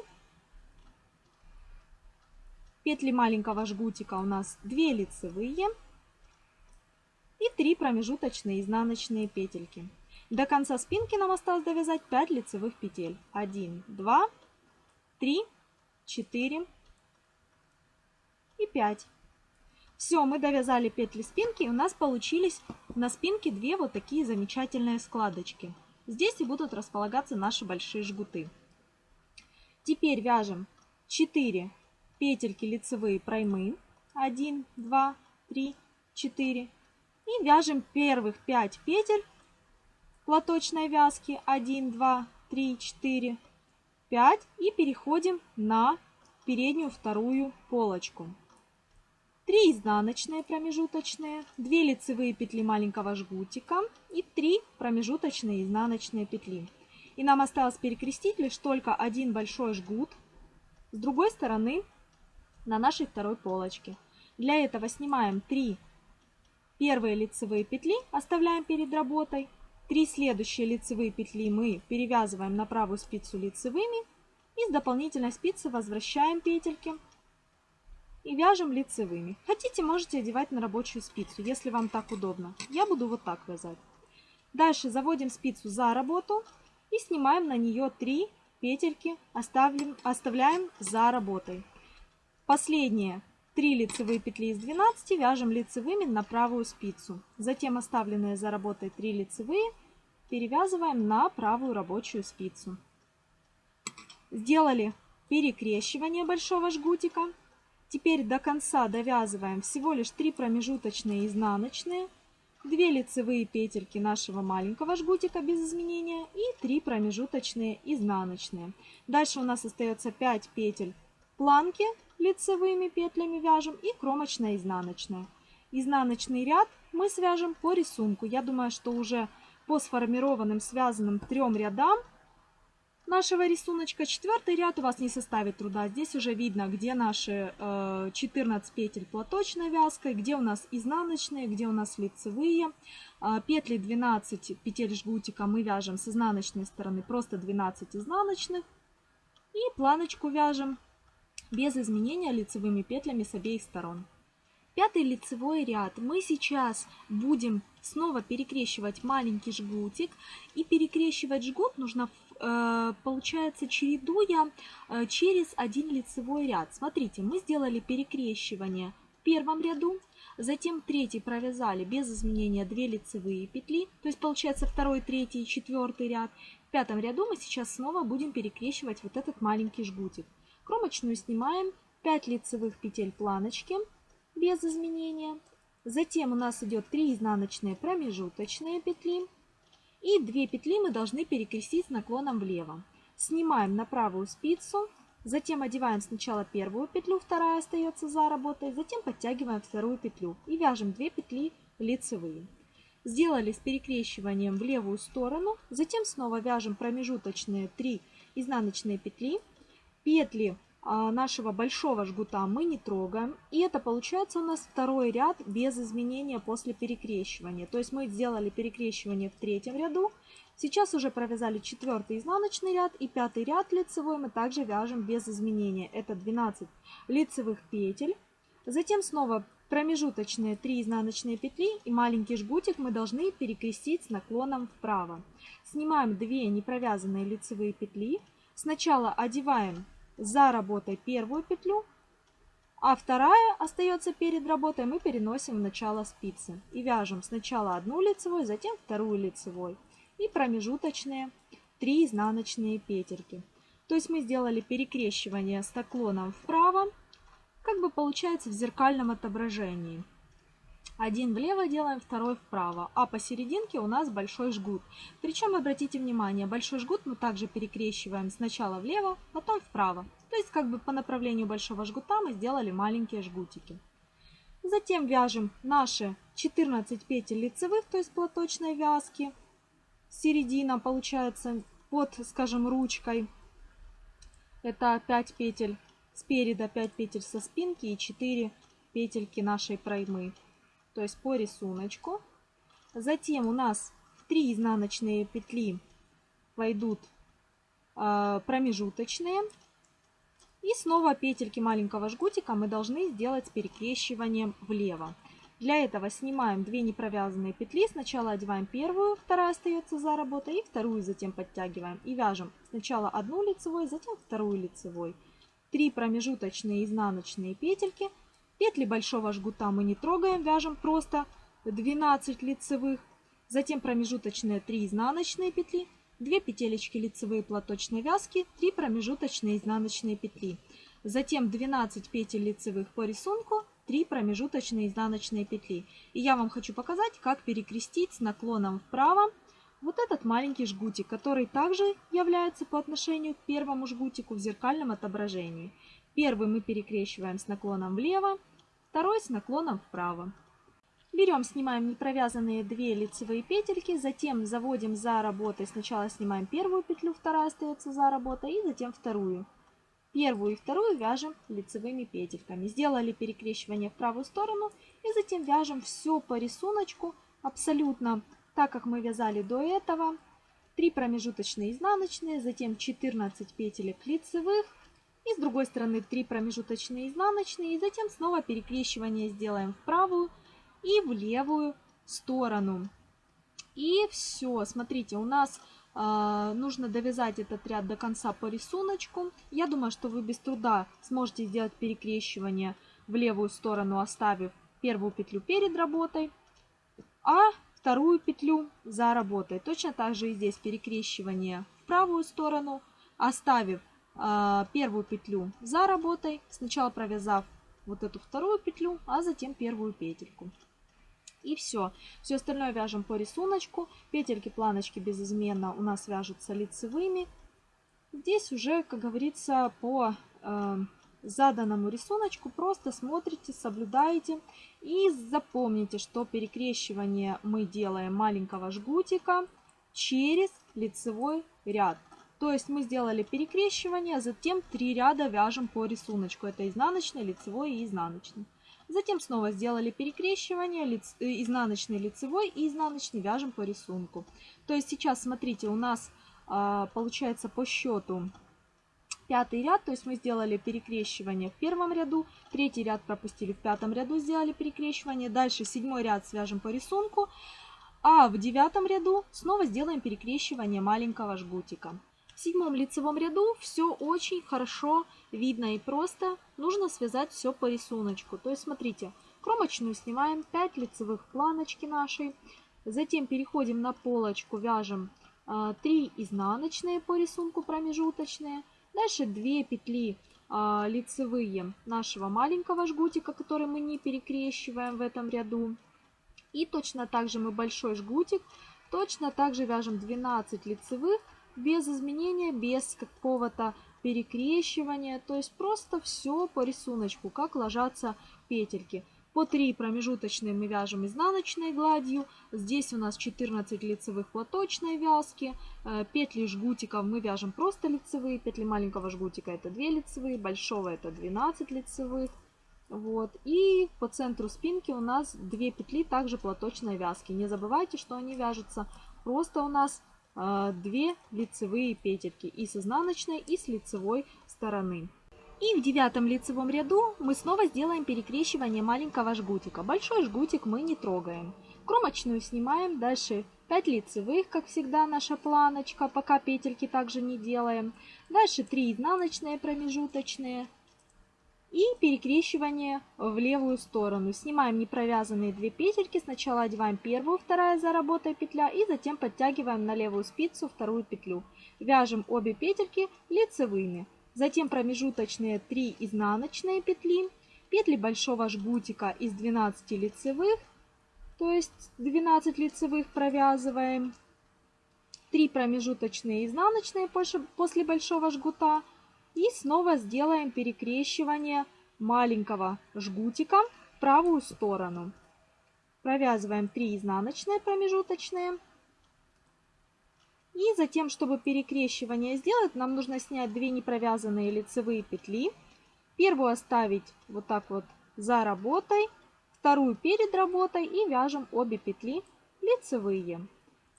Петли маленького жгутика у нас 2 лицевые и 3 промежуточные изнаночные петельки. До конца спинки нам осталось довязать 5 лицевых петель. 1, 2, 3, 4 и 5. Все, мы довязали петли спинки, и у нас получились на спинке две вот такие замечательные складочки. Здесь и будут располагаться наши большие жгуты. Теперь вяжем 4 петельки лицевые проймы. 1, 2, 3, 4 и вяжем первых 5 петель платочной вязки 1, 2, 3, 4, 5 и переходим на переднюю вторую полочку. 3 изнаночные промежуточные, 2 лицевые петли маленького жгутика и 3 промежуточные изнаночные петли. И нам осталось перекрестить лишь только один большой жгут с другой стороны на нашей второй полочке. Для этого снимаем 3 Первые лицевые петли оставляем перед работой. Три следующие лицевые петли мы перевязываем на правую спицу лицевыми. И с дополнительной спицы возвращаем петельки и вяжем лицевыми. Хотите, можете одевать на рабочую спицу, если вам так удобно. Я буду вот так вязать. Дальше заводим спицу за работу и снимаем на нее 3 петельки, оставляем за работой. Последние 3 лицевые петли из 12 вяжем лицевыми на правую спицу. Затем оставленные за работой 3 лицевые перевязываем на правую рабочую спицу. Сделали перекрещивание большого жгутика. Теперь до конца довязываем всего лишь 3 промежуточные изнаночные, 2 лицевые петельки нашего маленького жгутика без изменения и 3 промежуточные изнаночные. Дальше у нас остается 5 петель планки лицевыми петлями вяжем и кромочно-изнаночная. Изнаночный ряд мы свяжем по рисунку. Я думаю, что уже по сформированным связанным трем рядам нашего рисуночка. Четвертый ряд у вас не составит труда. Здесь уже видно, где наши э, 14 петель платочной вязкой, где у нас изнаночные, где у нас лицевые. Э, петли 12 петель жгутика мы вяжем с изнаночной стороны, просто 12 изнаночных. И планочку вяжем без изменения лицевыми петлями с обеих сторон. Пятый лицевой ряд. Мы сейчас будем снова перекрещивать маленький жгутик. И перекрещивать жгут нужно, э, получается, чередуя э, через один лицевой ряд. Смотрите, мы сделали перекрещивание в первом ряду. Затем третий провязали без изменения 2 лицевые петли. То есть получается второй, третий, четвертый ряд. В пятом ряду мы сейчас снова будем перекрещивать вот этот маленький жгутик. Кромочную снимаем 5 лицевых петель планочки без изменения. Затем у нас идет 3 изнаночные промежуточные петли. И 2 петли мы должны перекрестить с наклоном влево. Снимаем на правую спицу. Затем одеваем сначала первую петлю, вторая остается за работой. Затем подтягиваем вторую петлю и вяжем 2 петли лицевые. Сделали с перекрещиванием в левую сторону. Затем снова вяжем промежуточные 3 изнаночные петли. Петли а, нашего большого жгута мы не трогаем. И это получается у нас второй ряд без изменения после перекрещивания. То есть мы сделали перекрещивание в третьем ряду. Сейчас уже провязали четвертый изнаночный ряд и пятый ряд лицевой мы также вяжем без изменения. Это 12 лицевых петель. Затем снова промежуточные 3 изнаночные петли и маленький жгутик мы должны перекрестить с наклоном вправо. Снимаем 2 непровязанные лицевые петли. Сначала одеваем за работой первую петлю, а вторая остается перед работой, мы переносим в начало спицы. И вяжем сначала одну лицевую, затем вторую лицевой. И промежуточные 3 изнаночные петельки. То есть мы сделали перекрещивание с наклоном вправо, как бы получается в зеркальном отображении. Один влево делаем, второй вправо. А посерединке у нас большой жгут. Причем, обратите внимание, большой жгут мы также перекрещиваем сначала влево, потом вправо. То есть, как бы по направлению большого жгута мы сделали маленькие жгутики. Затем вяжем наши 14 петель лицевых, то есть платочной вязки. Середина получается под, скажем, ручкой. Это 5 петель спереда, 5 петель со спинки и 4 петельки нашей проймы то есть по рисунку. Затем у нас в 3 изнаночные петли войдут э, промежуточные. И снова петельки маленького жгутика мы должны сделать с перекрещиванием влево. Для этого снимаем 2 непровязанные петли. Сначала одеваем первую, вторая остается за работой, и вторую затем подтягиваем. И вяжем сначала одну лицевой, затем вторую лицевой. 3 промежуточные изнаночные петельки – Петли большого жгута мы не трогаем, вяжем просто 12 лицевых. Затем промежуточные 3 изнаночные петли, 2 петелечки лицевые платочной вязки, 3 промежуточные изнаночные петли. Затем 12 петель лицевых по рисунку, 3 промежуточные изнаночные петли. И я вам хочу показать, как перекрестить с наклоном вправо вот этот маленький жгутик, который также является по отношению к первому жгутику в зеркальном отображении. Первый мы перекрещиваем с наклоном влево, второй с наклоном вправо. Берем, снимаем непровязанные две лицевые петельки, затем заводим за работой. Сначала снимаем первую петлю, вторая остается за работой, и затем вторую. Первую и вторую вяжем лицевыми петельками. Сделали перекрещивание в правую сторону и затем вяжем все по рисунку абсолютно так, как мы вязали до этого. 3 промежуточные изнаночные, затем 14 петелек лицевых, и с другой стороны 3 промежуточные изнаночные. И затем снова перекрещивание сделаем в правую и в левую сторону. И все, смотрите, у нас э, нужно довязать этот ряд до конца по рисунку. Я думаю, что вы без труда сможете сделать перекрещивание в левую сторону, оставив первую петлю перед работой, а вторую петлю за работой. Точно так же и здесь перекрещивание в правую сторону, оставив первую петлю за работой, сначала провязав вот эту вторую петлю, а затем первую петельку. И все. Все остальное вяжем по рисунку. Петельки, планочки безызменно у нас вяжутся лицевыми. Здесь уже, как говорится, по э, заданному рисунку просто смотрите, соблюдаете и запомните, что перекрещивание мы делаем маленького жгутика через лицевой ряд. То есть мы сделали перекрещивание, затем 3 ряда вяжем по рисунку. Это изнаночный, лицевой и изнаночный. Затем снова сделали перекрещивание, лиц, э, изнаночный, лицевой и изнаночный вяжем по рисунку. То есть сейчас, смотрите, у нас э, получается по счету пятый ряд, то есть мы сделали перекрещивание в первом ряду, третий ряд пропустили в пятом ряду, сделали перекрещивание, дальше седьмой ряд свяжем по рисунку, а в девятом ряду снова сделаем перекрещивание маленького жгутика. В седьмом лицевом ряду все очень хорошо видно и просто. Нужно связать все по рисунку. То есть смотрите, кромочную снимаем 5 лицевых планочки нашей. Затем переходим на полочку, вяжем 3 а, изнаночные по рисунку промежуточные. Дальше 2 петли а, лицевые нашего маленького жгутика, который мы не перекрещиваем в этом ряду. И точно так же мы большой жгутик, точно так же вяжем 12 лицевых без изменения, без какого-то перекрещивания. То есть просто все по рисунку, как ложатся петельки. По 3 промежуточные мы вяжем изнаночной гладью. Здесь у нас 14 лицевых платочной вязки. Э, петли жгутиков мы вяжем просто лицевые. Петли маленького жгутика это 2 лицевые, большого это 12 лицевых. Вот. И по центру спинки у нас 2 петли также платочной вязки. Не забывайте, что они вяжутся просто у нас 2 лицевые петельки и с изнаночной, и с лицевой стороны. И в девятом лицевом ряду мы снова сделаем перекрещивание маленького жгутика. Большой жгутик мы не трогаем. Кромочную снимаем, дальше 5 лицевых, как всегда наша планочка, пока петельки также не делаем. Дальше 3 изнаночные промежуточные, и перекрещивание в левую сторону. Снимаем непровязанные две петельки. Сначала одеваем первую, вторая за работой петля и затем подтягиваем на левую спицу вторую петлю. Вяжем обе петельки лицевыми. Затем промежуточные 3 изнаночные петли. Петли большого жгутика из 12 лицевых, то есть 12 лицевых провязываем. 3 промежуточные изнаночные после большого жгута и снова сделаем перекрещивание маленького жгутика в правую сторону. Провязываем 3 изнаночные промежуточные. И затем, чтобы перекрещивание сделать, нам нужно снять 2 непровязанные лицевые петли. Первую оставить вот так вот за работой, вторую перед работой и вяжем обе петли лицевые.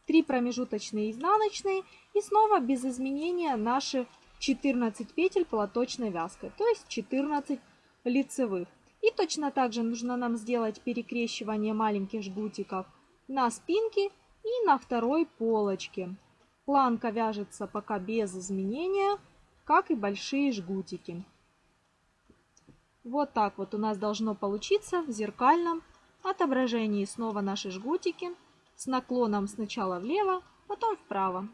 3 промежуточные изнаночные и снова без изменения наши 14 петель платочной вязкой, то есть 14 лицевых. И точно так же нужно нам сделать перекрещивание маленьких жгутиков на спинке и на второй полочке. Планка вяжется пока без изменения, как и большие жгутики. Вот так вот у нас должно получиться в зеркальном отображении снова наши жгутики с наклоном сначала влево, потом вправо.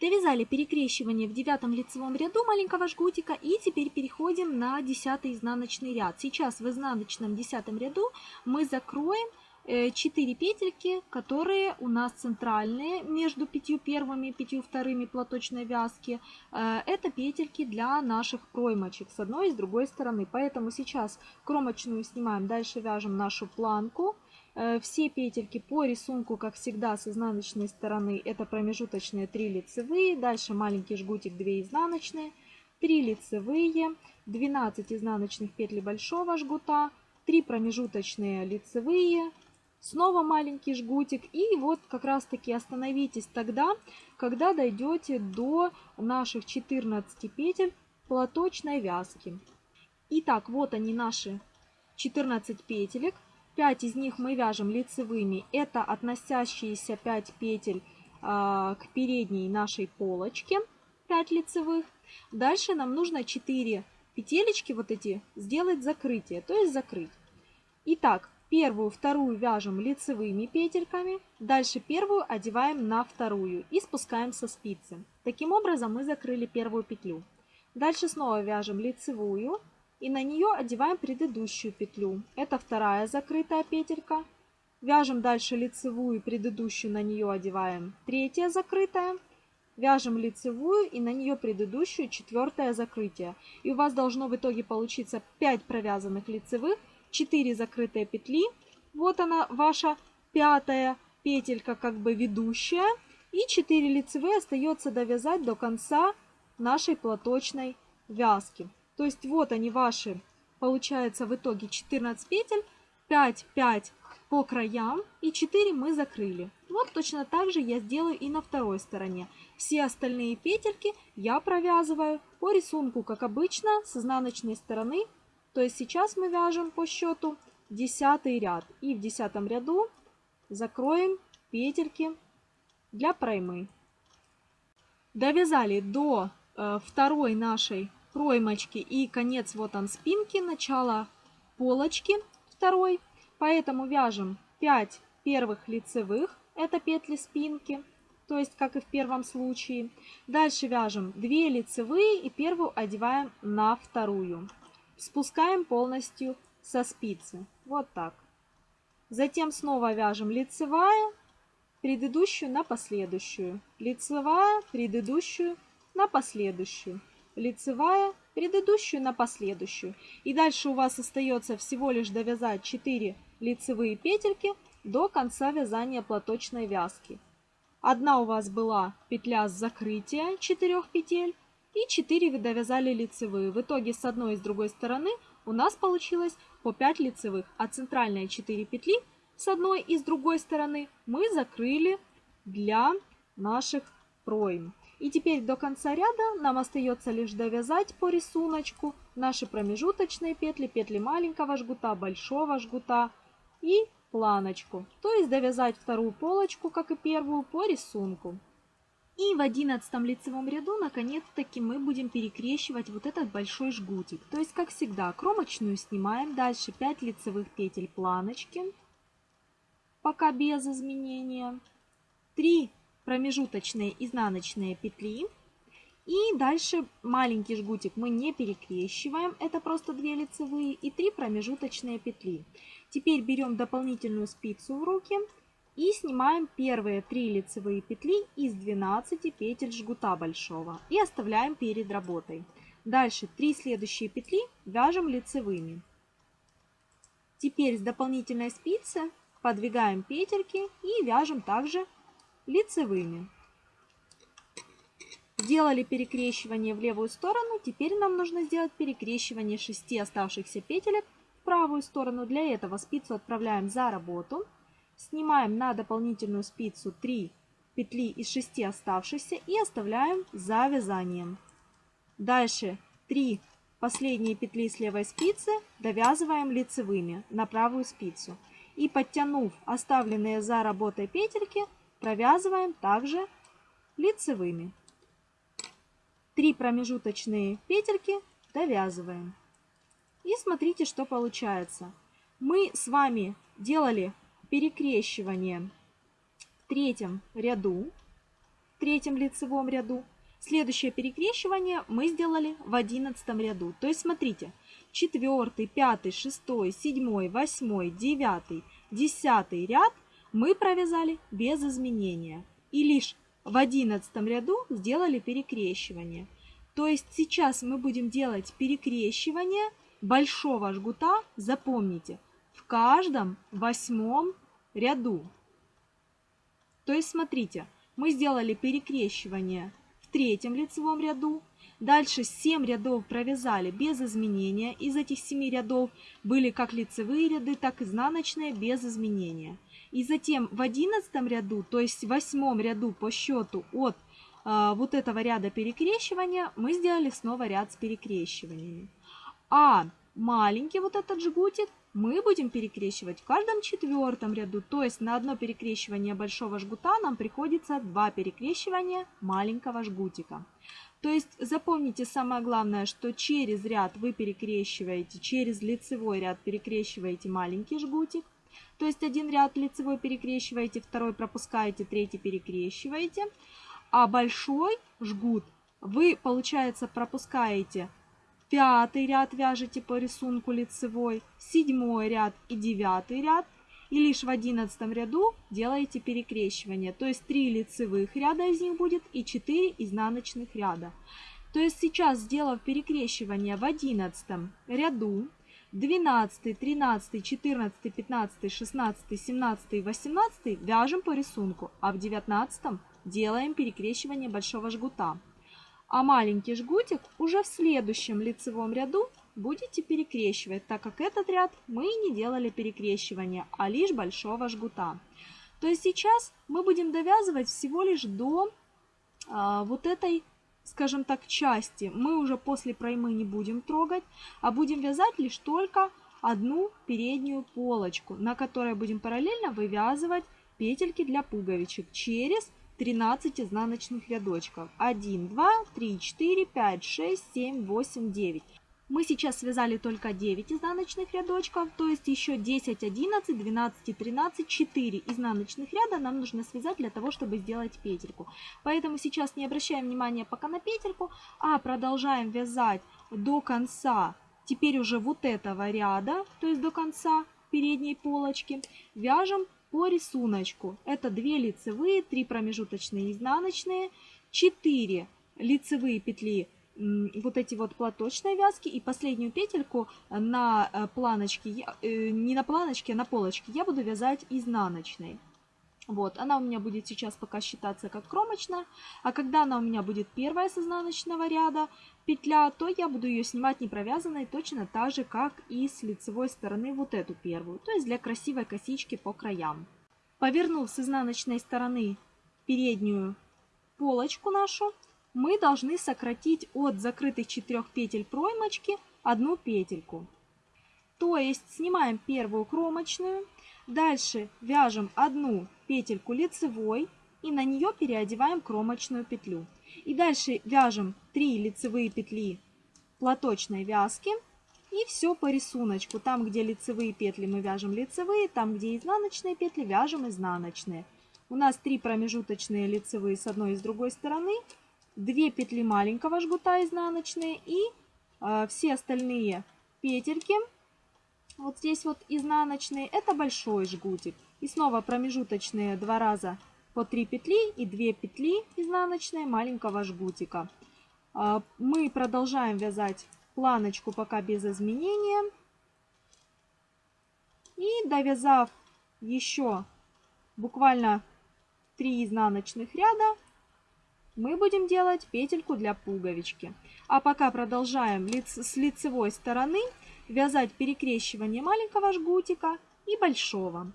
Довязали перекрещивание в девятом лицевом ряду маленького жгутика и теперь переходим на десятый изнаночный ряд. Сейчас в изнаночном десятом ряду мы закроем 4 э, петельки, которые у нас центральные между пятью первыми и пятью вторыми платочной вязки. Э, это петельки для наших проймочек с одной и с другой стороны. Поэтому сейчас кромочную снимаем, дальше вяжем нашу планку. Э, все петельки по рисунку, как всегда, с изнаночной стороны это промежуточные 3 лицевые, дальше маленький жгутик 2 изнаночные, 3 лицевые, 12 изнаночных петель большого жгута, 3 промежуточные лицевые, снова маленький жгутик. И вот как раз таки остановитесь тогда, когда дойдете до наших 14 петель платочной вязки. Итак, вот они наши 14 петелек. 5 из них мы вяжем лицевыми. Это относящиеся 5 петель а, к передней нашей полочке. 5 лицевых. Дальше нам нужно 4 петелечки вот эти сделать закрытие, то есть закрыть. Итак, первую, вторую вяжем лицевыми петельками. Дальше первую одеваем на вторую и спускаем со спицы. Таким образом мы закрыли первую петлю. Дальше снова вяжем лицевую и на нее одеваем предыдущую петлю. Это вторая закрытая петелька. Вяжем дальше лицевую, предыдущую на нее одеваем третья закрытая. Вяжем лицевую и на нее предыдущую четвертое закрытие. И у вас должно в итоге получиться 5 провязанных лицевых, 4 закрытые петли. Вот она ваша пятая петелька как бы ведущая. И 4 лицевые остается довязать до конца нашей платочной вязки. То есть вот они ваши, получается в итоге 14 петель, 5, 5 по краям и 4 мы закрыли. Вот точно так же я сделаю и на второй стороне. Все остальные петельки я провязываю по рисунку, как обычно, с изнаночной стороны. То есть сейчас мы вяжем по счету 10 ряд. И в 10 ряду закроем петельки для проймы. Довязали до э, второй нашей проймочки и конец вот он спинки, начало полочки второй. Поэтому вяжем 5 первых лицевых, это петли спинки, то есть как и в первом случае. Дальше вяжем 2 лицевые и первую одеваем на вторую. Спускаем полностью со спицы, вот так. Затем снова вяжем лицевая, предыдущую на последующую, лицевая, предыдущую на последующую, лицевая, предыдущую на последующую. И дальше у вас остается всего лишь довязать 4 лицевые петельки до конца вязания платочной вязки. Одна у вас была петля с закрытия 4 петель и 4 вы довязали лицевые. В итоге с одной и с другой стороны у нас получилось по 5 лицевых, а центральные 4 петли с одной и с другой стороны мы закрыли для наших пройм. И теперь до конца ряда нам остается лишь довязать по рисунку наши промежуточные петли, петли маленького жгута, большого жгута и планочку. То есть довязать вторую полочку, как и первую, по рисунку. И в одиннадцатом лицевом ряду, наконец-таки, мы будем перекрещивать вот этот большой жгутик. То есть, как всегда, кромочную снимаем, дальше 5 лицевых петель планочки, пока без изменения. 3 промежуточные изнаночные петли. И дальше маленький жгутик мы не перекрещиваем, это просто 2 лицевые и 3 промежуточные петли. Теперь берем дополнительную спицу в руки и снимаем первые 3 лицевые петли из 12 петель жгута большого и оставляем перед работой. Дальше 3 следующие петли вяжем лицевыми. Теперь с дополнительной спицы подвигаем петельки и вяжем также лицевыми. Сделали перекрещивание в левую сторону, теперь нам нужно сделать перекрещивание 6 оставшихся петелек в правую сторону. Для этого спицу отправляем за работу, снимаем на дополнительную спицу 3 петли из 6 оставшихся и оставляем за вязанием. Дальше 3 последние петли с левой спицы довязываем лицевыми на правую спицу и подтянув оставленные за работой петельки, провязываем также лицевыми. Три промежуточные петельки довязываем. И смотрите, что получается. Мы с вами делали перекрещивание в третьем ряду, в третьем лицевом ряду. Следующее перекрещивание мы сделали в одиннадцатом ряду. То есть смотрите, четвертый, пятый, шестой, седьмой, восьмой, девятый, десятый ряд мы провязали без изменения. И лишь в одиннадцатом ряду сделали перекрещивание. То есть сейчас мы будем делать перекрещивание большого жгута, запомните, в каждом восьмом ряду. То есть смотрите, мы сделали перекрещивание в третьем лицевом ряду, Дальше 7 рядов провязали без изменения. Из этих 7 рядов были как лицевые ряды, так и изнаночные без изменения. И затем в 11 ряду, то есть в 8 ряду по счету от а, вот этого ряда перекрещивания, мы сделали снова ряд с перекрещиваниями. А маленький вот этот жгутик мы будем перекрещивать в каждом четвертом ряду, то есть на одно перекрещивание большого жгута нам приходится два перекрещивания маленького жгутика. То есть запомните самое главное, что через ряд вы перекрещиваете, через лицевой ряд перекрещиваете маленький жгутик. То есть один ряд лицевой перекрещиваете, второй пропускаете, третий перекрещиваете. А большой жгут вы, получается, пропускаете пятый ряд, вяжете по рисунку лицевой, седьмой ряд и девятый ряд – и лишь в одиннадцатом ряду делаете перекрещивание. То есть 3 лицевых ряда из них будет и 4 изнаночных ряда. То есть сейчас, сделав перекрещивание в одиннадцатом ряду, 12, 13, 14, 15, 16, 17 и 18 вяжем по рисунку, а в 19 делаем перекрещивание большого жгута. а маленький жгутик уже в следующем лицевом ряду будете перекрещивать, так как этот ряд мы не делали перекрещивания, а лишь большого жгута. То есть сейчас мы будем довязывать всего лишь до а, вот этой, скажем так, части. Мы уже после проймы не будем трогать, а будем вязать лишь только одну переднюю полочку, на которой будем параллельно вывязывать петельки для пуговичек через 13 изнаночных рядочков. 1, 2, 3, 4, 5, 6, 7, 8, 9. Мы сейчас связали только 9 изнаночных рядочков, то есть еще 10, 11, 12 и 13, 4 изнаночных ряда нам нужно связать для того, чтобы сделать петельку. Поэтому сейчас не обращаем внимания пока на петельку, а продолжаем вязать до конца теперь уже вот этого ряда, то есть до конца передней полочки, вяжем по рисунку. Это 2 лицевые, 3 промежуточные изнаночные, 4 лицевые петли вот эти вот платочные вязки и последнюю петельку на э, планочке, э, не на планочке, а на полочке я буду вязать изнаночной. Вот, она у меня будет сейчас пока считаться как кромочная, а когда она у меня будет первая с изнаночного ряда петля, то я буду ее снимать не провязанной точно так же, как и с лицевой стороны вот эту первую, то есть для красивой косички по краям. Повернув с изнаночной стороны переднюю полочку нашу, мы должны сократить от закрытых четырех петель проймочки одну петельку. То есть снимаем первую кромочную, Дальше вяжем одну петельку лицевой и на нее переодеваем кромочную петлю. И дальше вяжем 3 лицевые петли платочной вязки и все по рисунку. Там, где лицевые петли, мы вяжем лицевые, там, где изнаночные петли, вяжем изнаночные. У нас 3 промежуточные лицевые с одной и с другой стороны, 2 петли маленького жгута изнаночные и э, все остальные петельки вот здесь вот изнаночные, это большой жгутик. И снова промежуточные два раза по 3 петли и 2 петли изнаночные маленького жгутика. А, мы продолжаем вязать планочку пока без изменения. И довязав еще буквально 3 изнаночных ряда, мы будем делать петельку для пуговички. А пока продолжаем с лицевой стороны вязать перекрещивание маленького жгутика и большого.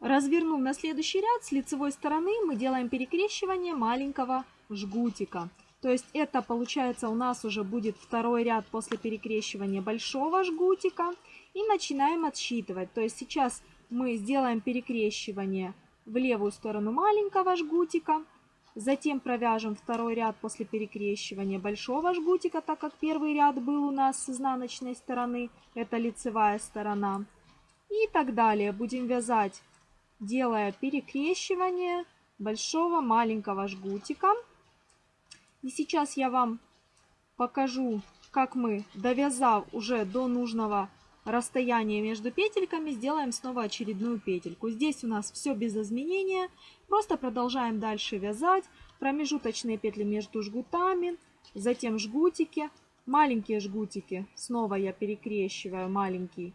Развернув на следующий ряд, с лицевой стороны мы делаем перекрещивание маленького жгутика. То есть это получается у нас уже будет второй ряд после перекрещивания большого жгутика. И начинаем отсчитывать. То есть сейчас мы сделаем перекрещивание в левую сторону маленького жгутика. Затем провяжем второй ряд после перекрещивания большого жгутика, так как первый ряд был у нас с изнаночной стороны, это лицевая сторона. И так далее. Будем вязать, делая перекрещивание большого маленького жгутика. И сейчас я вам покажу, как мы, довязав уже до нужного расстояние между петельками, сделаем снова очередную петельку. Здесь у нас все без изменения. Просто продолжаем дальше вязать. Промежуточные петли между жгутами, затем жгутики. Маленькие жгутики снова я перекрещиваю маленький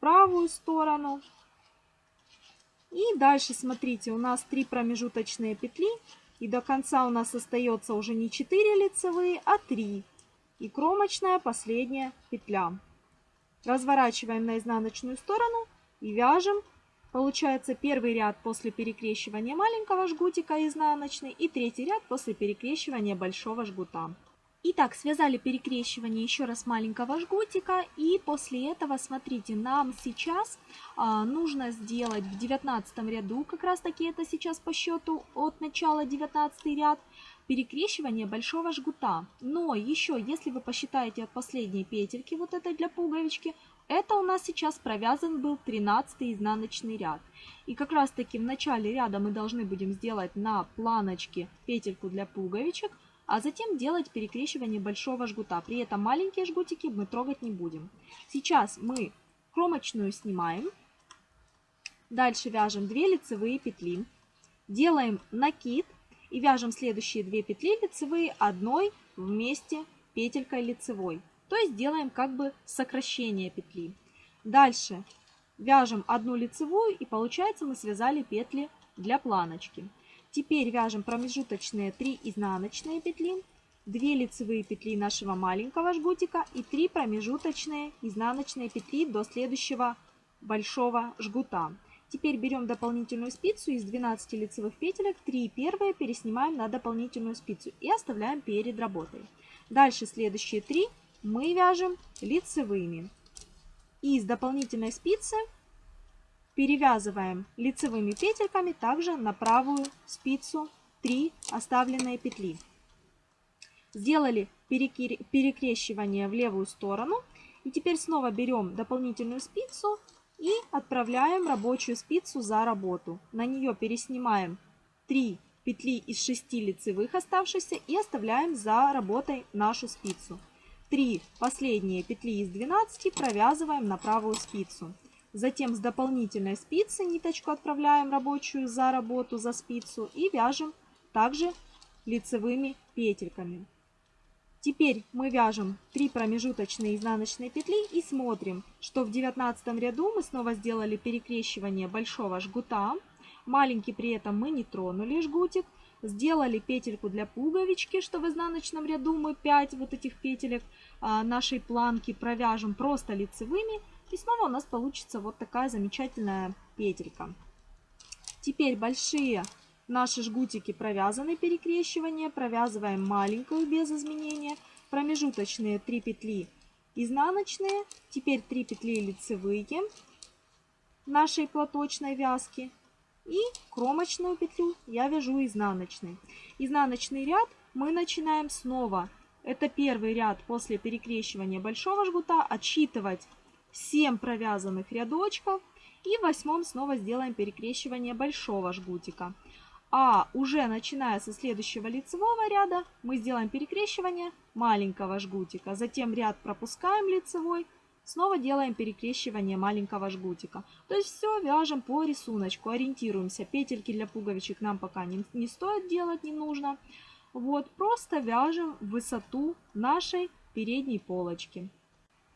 правую сторону. И дальше, смотрите, у нас три промежуточные петли. И до конца у нас остается уже не 4 лицевые, а 3. И кромочная последняя петля. Разворачиваем на изнаночную сторону и вяжем. Получается первый ряд после перекрещивания маленького жгутика изнаночный и третий ряд после перекрещивания большого жгута. Итак, связали перекрещивание еще раз маленького жгутика и после этого, смотрите, нам сейчас а, нужно сделать в 19 ряду, как раз таки это сейчас по счету от начала 19 ряд, перекрещивание большого жгута. Но еще, если вы посчитаете от последней петельки, вот этой для пуговички, это у нас сейчас провязан был 13 изнаночный ряд. И как раз таки в начале ряда мы должны будем сделать на планочке петельку для пуговичек, а затем делать перекрещивание большого жгута. При этом маленькие жгутики мы трогать не будем. Сейчас мы кромочную снимаем. Дальше вяжем 2 лицевые петли. Делаем накид и вяжем следующие 2 петли лицевые одной вместе петелькой лицевой. То есть делаем как бы сокращение петли. Дальше вяжем одну лицевую и получается мы связали петли для планочки. Теперь вяжем промежуточные 3 изнаночные петли 2 лицевые петли нашего маленького жгутика и 3 промежуточные изнаночные петли до следующего большого жгута. Теперь берем дополнительную спицу из 12 лицевых петелек, 3 первые переснимаем на дополнительную спицу и оставляем перед работой. Дальше следующие 3 мы вяжем лицевыми. И из дополнительной спицы перевязываем лицевыми петельками также на правую спицу 3 оставленные петли. Сделали перекрещивание в левую сторону. И теперь снова берем дополнительную спицу и отправляем рабочую спицу за работу. На нее переснимаем 3 петли из 6 лицевых оставшихся и оставляем за работой нашу спицу. 3 последние петли из 12 провязываем на правую спицу. Затем с дополнительной спицы ниточку отправляем рабочую за работу, за спицу и вяжем также лицевыми петельками. Теперь мы вяжем 3 промежуточные изнаночные петли и смотрим, что в 19 ряду мы снова сделали перекрещивание большого жгута. Маленький при этом мы не тронули жгутик. Сделали петельку для пуговички, что в изнаночном ряду мы 5 вот этих петелек а, нашей планки провяжем просто лицевыми. И снова у нас получится вот такая замечательная петелька. Теперь большие Наши жгутики провязаны перекрещивание, провязываем маленькую без изменения, промежуточные 3 петли изнаночные, теперь 3 петли лицевые нашей платочной вязки и кромочную петлю я вяжу изнаночной. Изнаночный ряд мы начинаем снова. Это первый ряд после перекрещивания большого жгута. Отсчитывать 7 провязанных рядочков. И в восьмом снова сделаем перекрещивание большого жгутика. А уже начиная со следующего лицевого ряда мы сделаем перекрещивание маленького жгутика. Затем ряд пропускаем лицевой, снова делаем перекрещивание маленького жгутика. То есть все вяжем по рисунку, ориентируемся. Петельки для пуговичек нам пока не, не стоит делать, не нужно. Вот, просто вяжем высоту нашей передней полочки.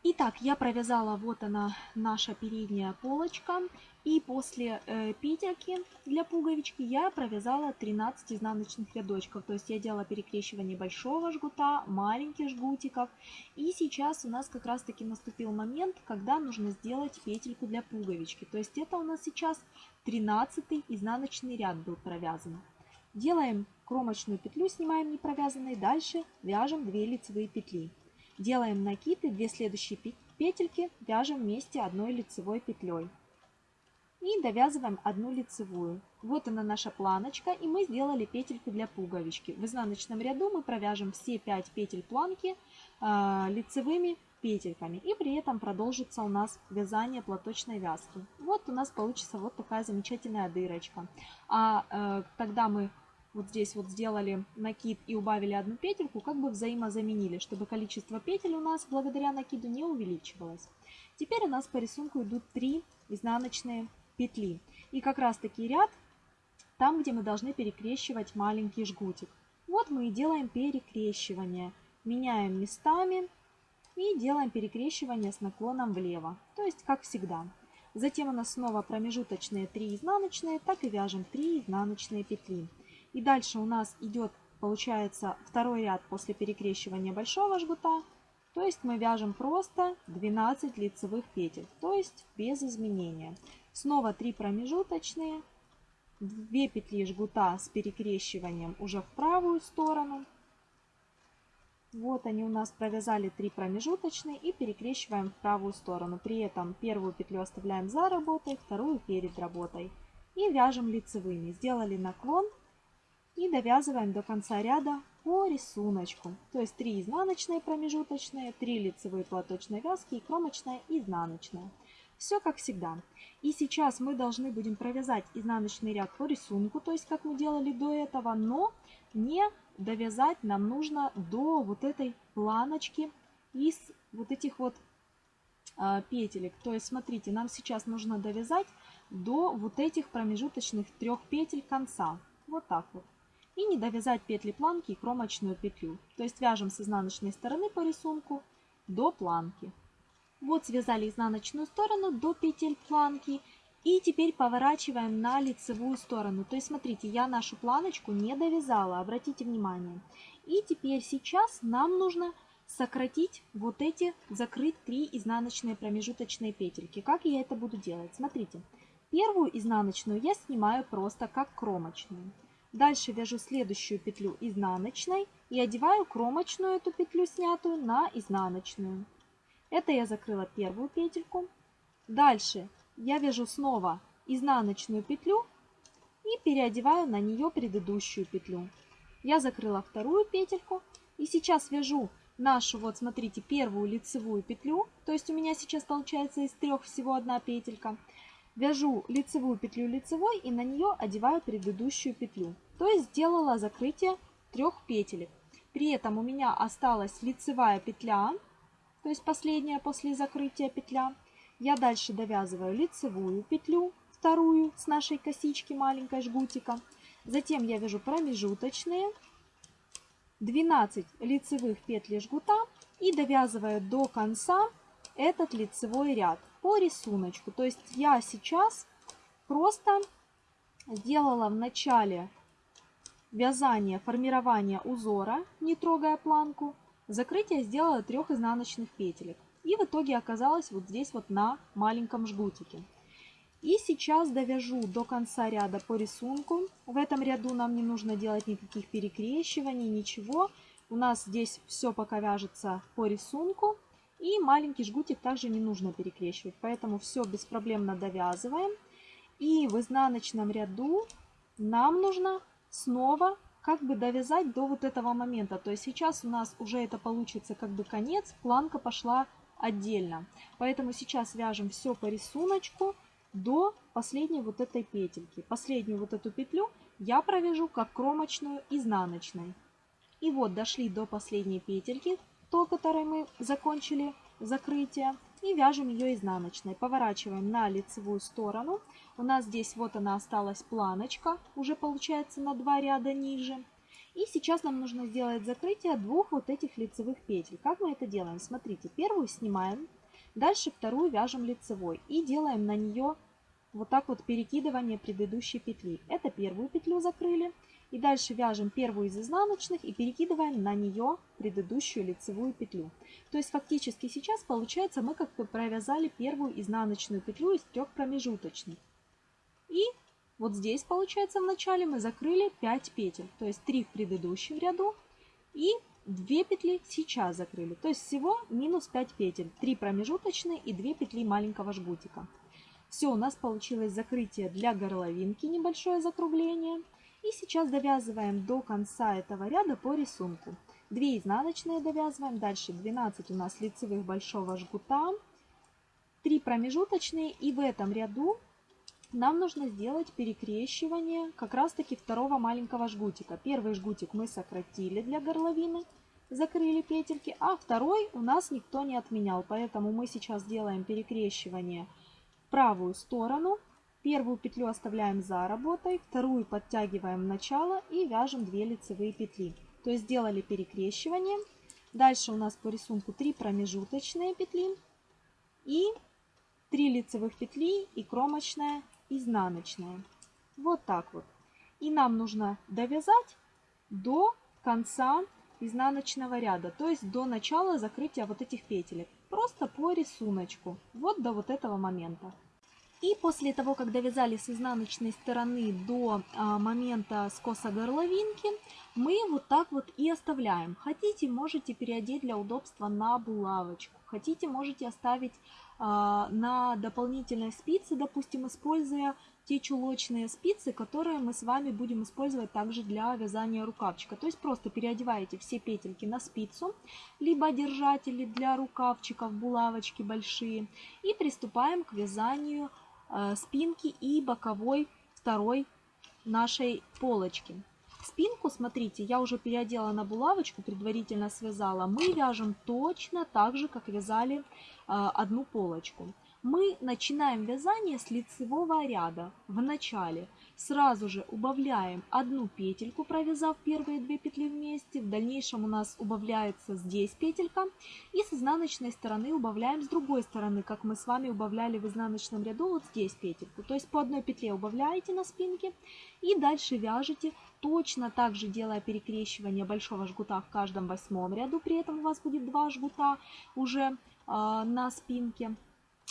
Итак, я провязала, вот она, наша передняя полочка. И после э, петельки для пуговички я провязала 13 изнаночных рядочков. То есть я делала перекрещивание большого жгута, маленьких жгутиков. И сейчас у нас как раз таки наступил момент, когда нужно сделать петельку для пуговички. То есть это у нас сейчас 13 изнаночный ряд был провязан. Делаем кромочную петлю, снимаем не провязанной. Дальше вяжем 2 лицевые петли. Делаем накид и 2 следующие петельки вяжем вместе одной лицевой петлей. И довязываем одну лицевую. Вот она наша планочка, и мы сделали петельку для пуговички. В изнаночном ряду мы провяжем все 5 петель планки э, лицевыми петельками. И при этом продолжится у нас вязание платочной вязки. Вот у нас получится вот такая замечательная дырочка. А э, тогда мы вот здесь вот сделали накид и убавили одну петельку, как бы взаимозаменили, чтобы количество петель у нас благодаря накиду не увеличивалось. Теперь у нас по рисунку идут 3 изнаночные петли. И как раз таки ряд там, где мы должны перекрещивать маленький жгутик. Вот мы и делаем перекрещивание. Меняем местами и делаем перекрещивание с наклоном влево. То есть как всегда. Затем у нас снова промежуточные 3 изнаночные, так и вяжем 3 изнаночные петли. И дальше у нас идет, получается, второй ряд после перекрещивания большого жгута. То есть мы вяжем просто 12 лицевых петель, то есть без изменения. Снова 3 промежуточные, 2 петли жгута с перекрещиванием уже в правую сторону. Вот они у нас провязали 3 промежуточные и перекрещиваем в правую сторону. При этом первую петлю оставляем за работой, вторую перед работой. И вяжем лицевыми. Сделали наклон и довязываем до конца ряда по рисунку. То есть 3 изнаночные промежуточные, 3 лицевые платочные вязки и кромочная изнаночная. Все как всегда. И сейчас мы должны будем провязать изнаночный ряд по рисунку, то есть как мы делали до этого, но не довязать нам нужно до вот этой планочки из вот этих вот э, петелек. То есть смотрите, нам сейчас нужно довязать до вот этих промежуточных трех петель конца. Вот так вот и не довязать петли планки и кромочную петлю. То есть вяжем с изнаночной стороны по рисунку до планки. Вот связали изнаночную сторону до петель планки и теперь поворачиваем на лицевую сторону. То есть смотрите, я нашу планочку не довязала, обратите внимание. И теперь сейчас нам нужно сократить вот эти, закрыть три изнаночные промежуточные петельки. Как я это буду делать? Смотрите, первую изнаночную я снимаю просто как кромочную. Дальше вяжу следующую петлю изнаночной и одеваю кромочную эту петлю снятую на изнаночную. Это я закрыла первую петельку. Дальше я вяжу снова изнаночную петлю и переодеваю на нее предыдущую петлю. Я закрыла вторую петельку и сейчас вяжу нашу, вот смотрите, первую лицевую петлю, то есть у меня сейчас получается из трех всего одна петелька. Вяжу лицевую петлю лицевой и на нее одеваю предыдущую петлю. То есть сделала закрытие трех петелек. При этом у меня осталась лицевая петля, то есть последняя после закрытия петля. Я дальше довязываю лицевую петлю, вторую с нашей косички маленькой жгутика. Затем я вяжу промежуточные 12 лицевых петель жгута и довязываю до конца этот лицевой ряд по рисунку. То есть я сейчас просто сделала в начале вязания, формирования узора, не трогая планку, закрытие сделала трех изнаночных петелек. И в итоге оказалась вот здесь вот на маленьком жгутике. И сейчас довяжу до конца ряда по рисунку. В этом ряду нам не нужно делать никаких перекрещиваний, ничего. У нас здесь все пока вяжется по рисунку. И маленький жгутик также не нужно перекрещивать. Поэтому все беспроблемно довязываем. И в изнаночном ряду нам нужно снова как бы довязать до вот этого момента. То есть сейчас у нас уже это получится как бы конец, планка пошла отдельно. Поэтому сейчас вяжем все по рисунку до последней вот этой петельки. Последнюю вот эту петлю я провяжу как кромочную изнаночной. И вот дошли до последней петельки, то, которой мы закончили закрытие, и вяжем ее изнаночной. Поворачиваем на лицевую сторону. У нас здесь вот она осталась планочка, уже получается на два ряда ниже. И сейчас нам нужно сделать закрытие двух вот этих лицевых петель. Как мы это делаем? Смотрите, первую снимаем, дальше вторую вяжем лицевой и делаем на нее вот так вот перекидывание предыдущей петли. Это первую петлю закрыли. И дальше вяжем первую из изнаночных и перекидываем на нее предыдущую лицевую петлю. То есть фактически сейчас получается мы как бы провязали первую изнаночную петлю из трех промежуточных. И вот здесь получается в начале мы закрыли 5 петель. То есть 3 в предыдущем ряду и 2 петли сейчас закрыли. То есть всего минус 5 петель. 3 промежуточные и 2 петли маленького жгутика. Все, у нас получилось закрытие для горловинки, небольшое закругление. И сейчас довязываем до конца этого ряда по рисунку. 2 изнаночные довязываем, дальше 12 у нас лицевых большого жгута, 3 промежуточные и в этом ряду нам нужно сделать перекрещивание как раз таки второго маленького жгутика. Первый жгутик мы сократили для горловины, закрыли петельки, а второй у нас никто не отменял, поэтому мы сейчас делаем перекрещивание правую сторону. Первую петлю оставляем за работой, вторую подтягиваем начало и вяжем 2 лицевые петли. То есть сделали перекрещивание. Дальше у нас по рисунку 3 промежуточные петли и 3 лицевых петли и кромочная изнаночная. Вот так вот. И нам нужно довязать до конца изнаночного ряда, то есть до начала закрытия вот этих петелек. Просто по рисунку, вот до вот этого момента. И после того, как довязали с изнаночной стороны до а, момента скоса горловинки, мы вот так вот и оставляем. Хотите, можете переодеть для удобства на булавочку. Хотите, можете оставить а, на дополнительной спице, допустим, используя те чулочные спицы, которые мы с вами будем использовать также для вязания рукавчика. То есть просто переодеваете все петельки на спицу, либо держатели для рукавчиков, булавочки большие. И приступаем к вязанию э, спинки и боковой второй нашей полочки. Спинку, смотрите, я уже переодела на булавочку, предварительно связала. Мы вяжем точно так же, как вязали э, одну полочку мы начинаем вязание с лицевого ряда в начале. Сразу же убавляем одну петельку, провязав первые две петли вместе. В дальнейшем у нас убавляется здесь петелька. И с изнаночной стороны убавляем с другой стороны, как мы с вами убавляли в изнаночном ряду вот здесь петельку. То есть по одной петле убавляете на спинке и дальше вяжете, точно так же делая перекрещивание большого жгута в каждом восьмом ряду. При этом у вас будет два жгута уже э, на спинке.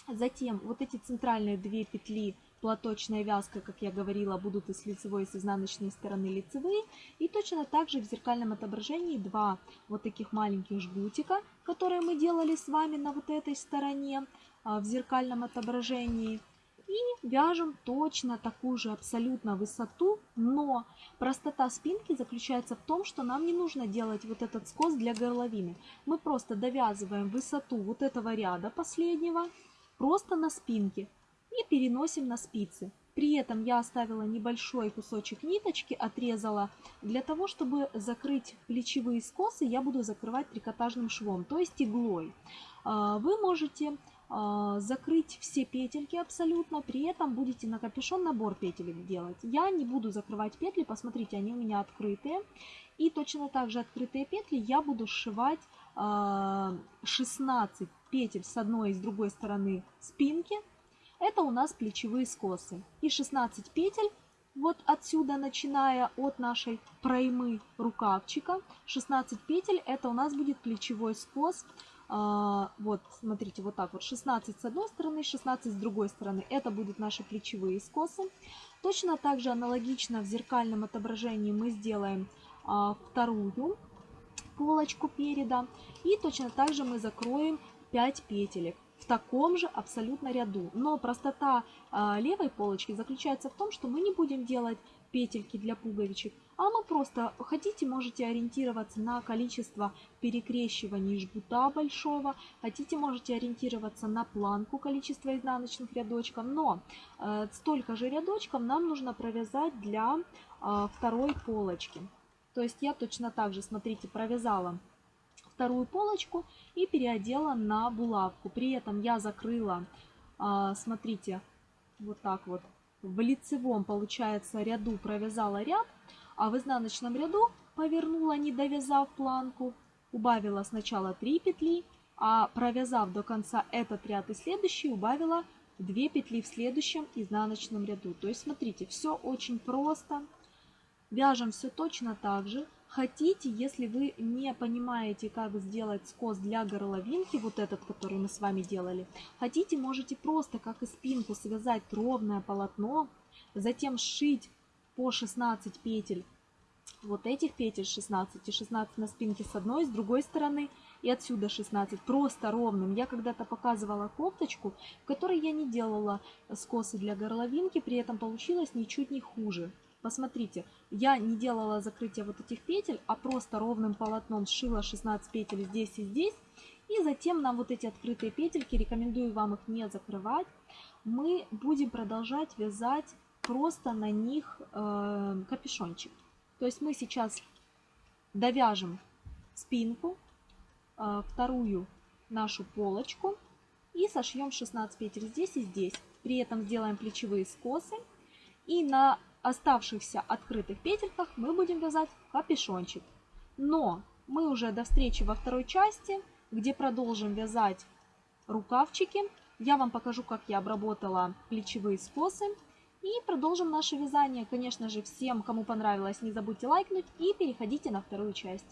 Затем вот эти центральные две петли платочная вязка, как я говорила, будут и с лицевой, и с изнаночной стороны лицевые. И точно так же в зеркальном отображении два вот таких маленьких жгутика, которые мы делали с вами на вот этой стороне а, в зеркальном отображении. И вяжем точно такую же абсолютно высоту, но простота спинки заключается в том, что нам не нужно делать вот этот скос для горловины. Мы просто довязываем высоту вот этого ряда последнего просто на спинке и переносим на спицы. При этом я оставила небольшой кусочек ниточки, отрезала. Для того, чтобы закрыть плечевые скосы, я буду закрывать трикотажным швом, то есть иглой. А, вы можете а, закрыть все петельки абсолютно, при этом будете на капюшон набор петелек делать. Я не буду закрывать петли, посмотрите, они у меня открытые. И точно так же открытые петли я буду сшивать 16 а, петель с одной и с другой стороны спинки. Это у нас плечевые скосы. И 16 петель вот отсюда, начиная от нашей проймы рукавчика, 16 петель, это у нас будет плечевой скос. А, вот, смотрите, вот так вот, 16 с одной стороны, 16 с другой стороны. Это будут наши плечевые скосы. Точно так же аналогично в зеркальном отображении мы сделаем а, вторую полочку переда. И точно так же мы закроем 5 петелек в таком же абсолютно ряду. Но простота э, левой полочки заключается в том, что мы не будем делать петельки для пуговичек, а мы просто хотите, можете ориентироваться на количество перекрещиваний жгута большого, хотите, можете ориентироваться на планку количества изнаночных рядочков, но э, столько же рядочков нам нужно провязать для э, второй полочки. То есть я точно так же, смотрите, провязала вторую полочку и переодела на булавку. При этом я закрыла, а, смотрите, вот так вот, в лицевом, получается, ряду провязала ряд, а в изнаночном ряду повернула, не довязав планку, убавила сначала 3 петли, а провязав до конца этот ряд и следующий, убавила 2 петли в следующем изнаночном ряду. То есть, смотрите, все очень просто. Вяжем все точно так же. Хотите, если вы не понимаете, как сделать скос для горловинки, вот этот, который мы с вами делали, хотите, можете просто, как и спинку, связать ровное полотно, затем сшить по 16 петель вот этих петель 16 и 16 на спинке с одной, с другой стороны и отсюда 16, просто ровным. Я когда-то показывала кофточку, в которой я не делала скосы для горловинки, при этом получилось ничуть не хуже. Посмотрите, я не делала закрытие вот этих петель, а просто ровным полотном сшила 16 петель здесь и здесь. И затем нам вот эти открытые петельки, рекомендую вам их не закрывать, мы будем продолжать вязать просто на них э, капюшончик. То есть мы сейчас довяжем спинку, э, вторую нашу полочку и сошьем 16 петель здесь и здесь. При этом сделаем плечевые скосы и на оставшихся открытых петельках мы будем вязать капюшончик. Но мы уже до встречи во второй части, где продолжим вязать рукавчики. Я вам покажу, как я обработала плечевые скосы. И продолжим наше вязание. Конечно же, всем, кому понравилось, не забудьте лайкнуть и переходите на вторую часть.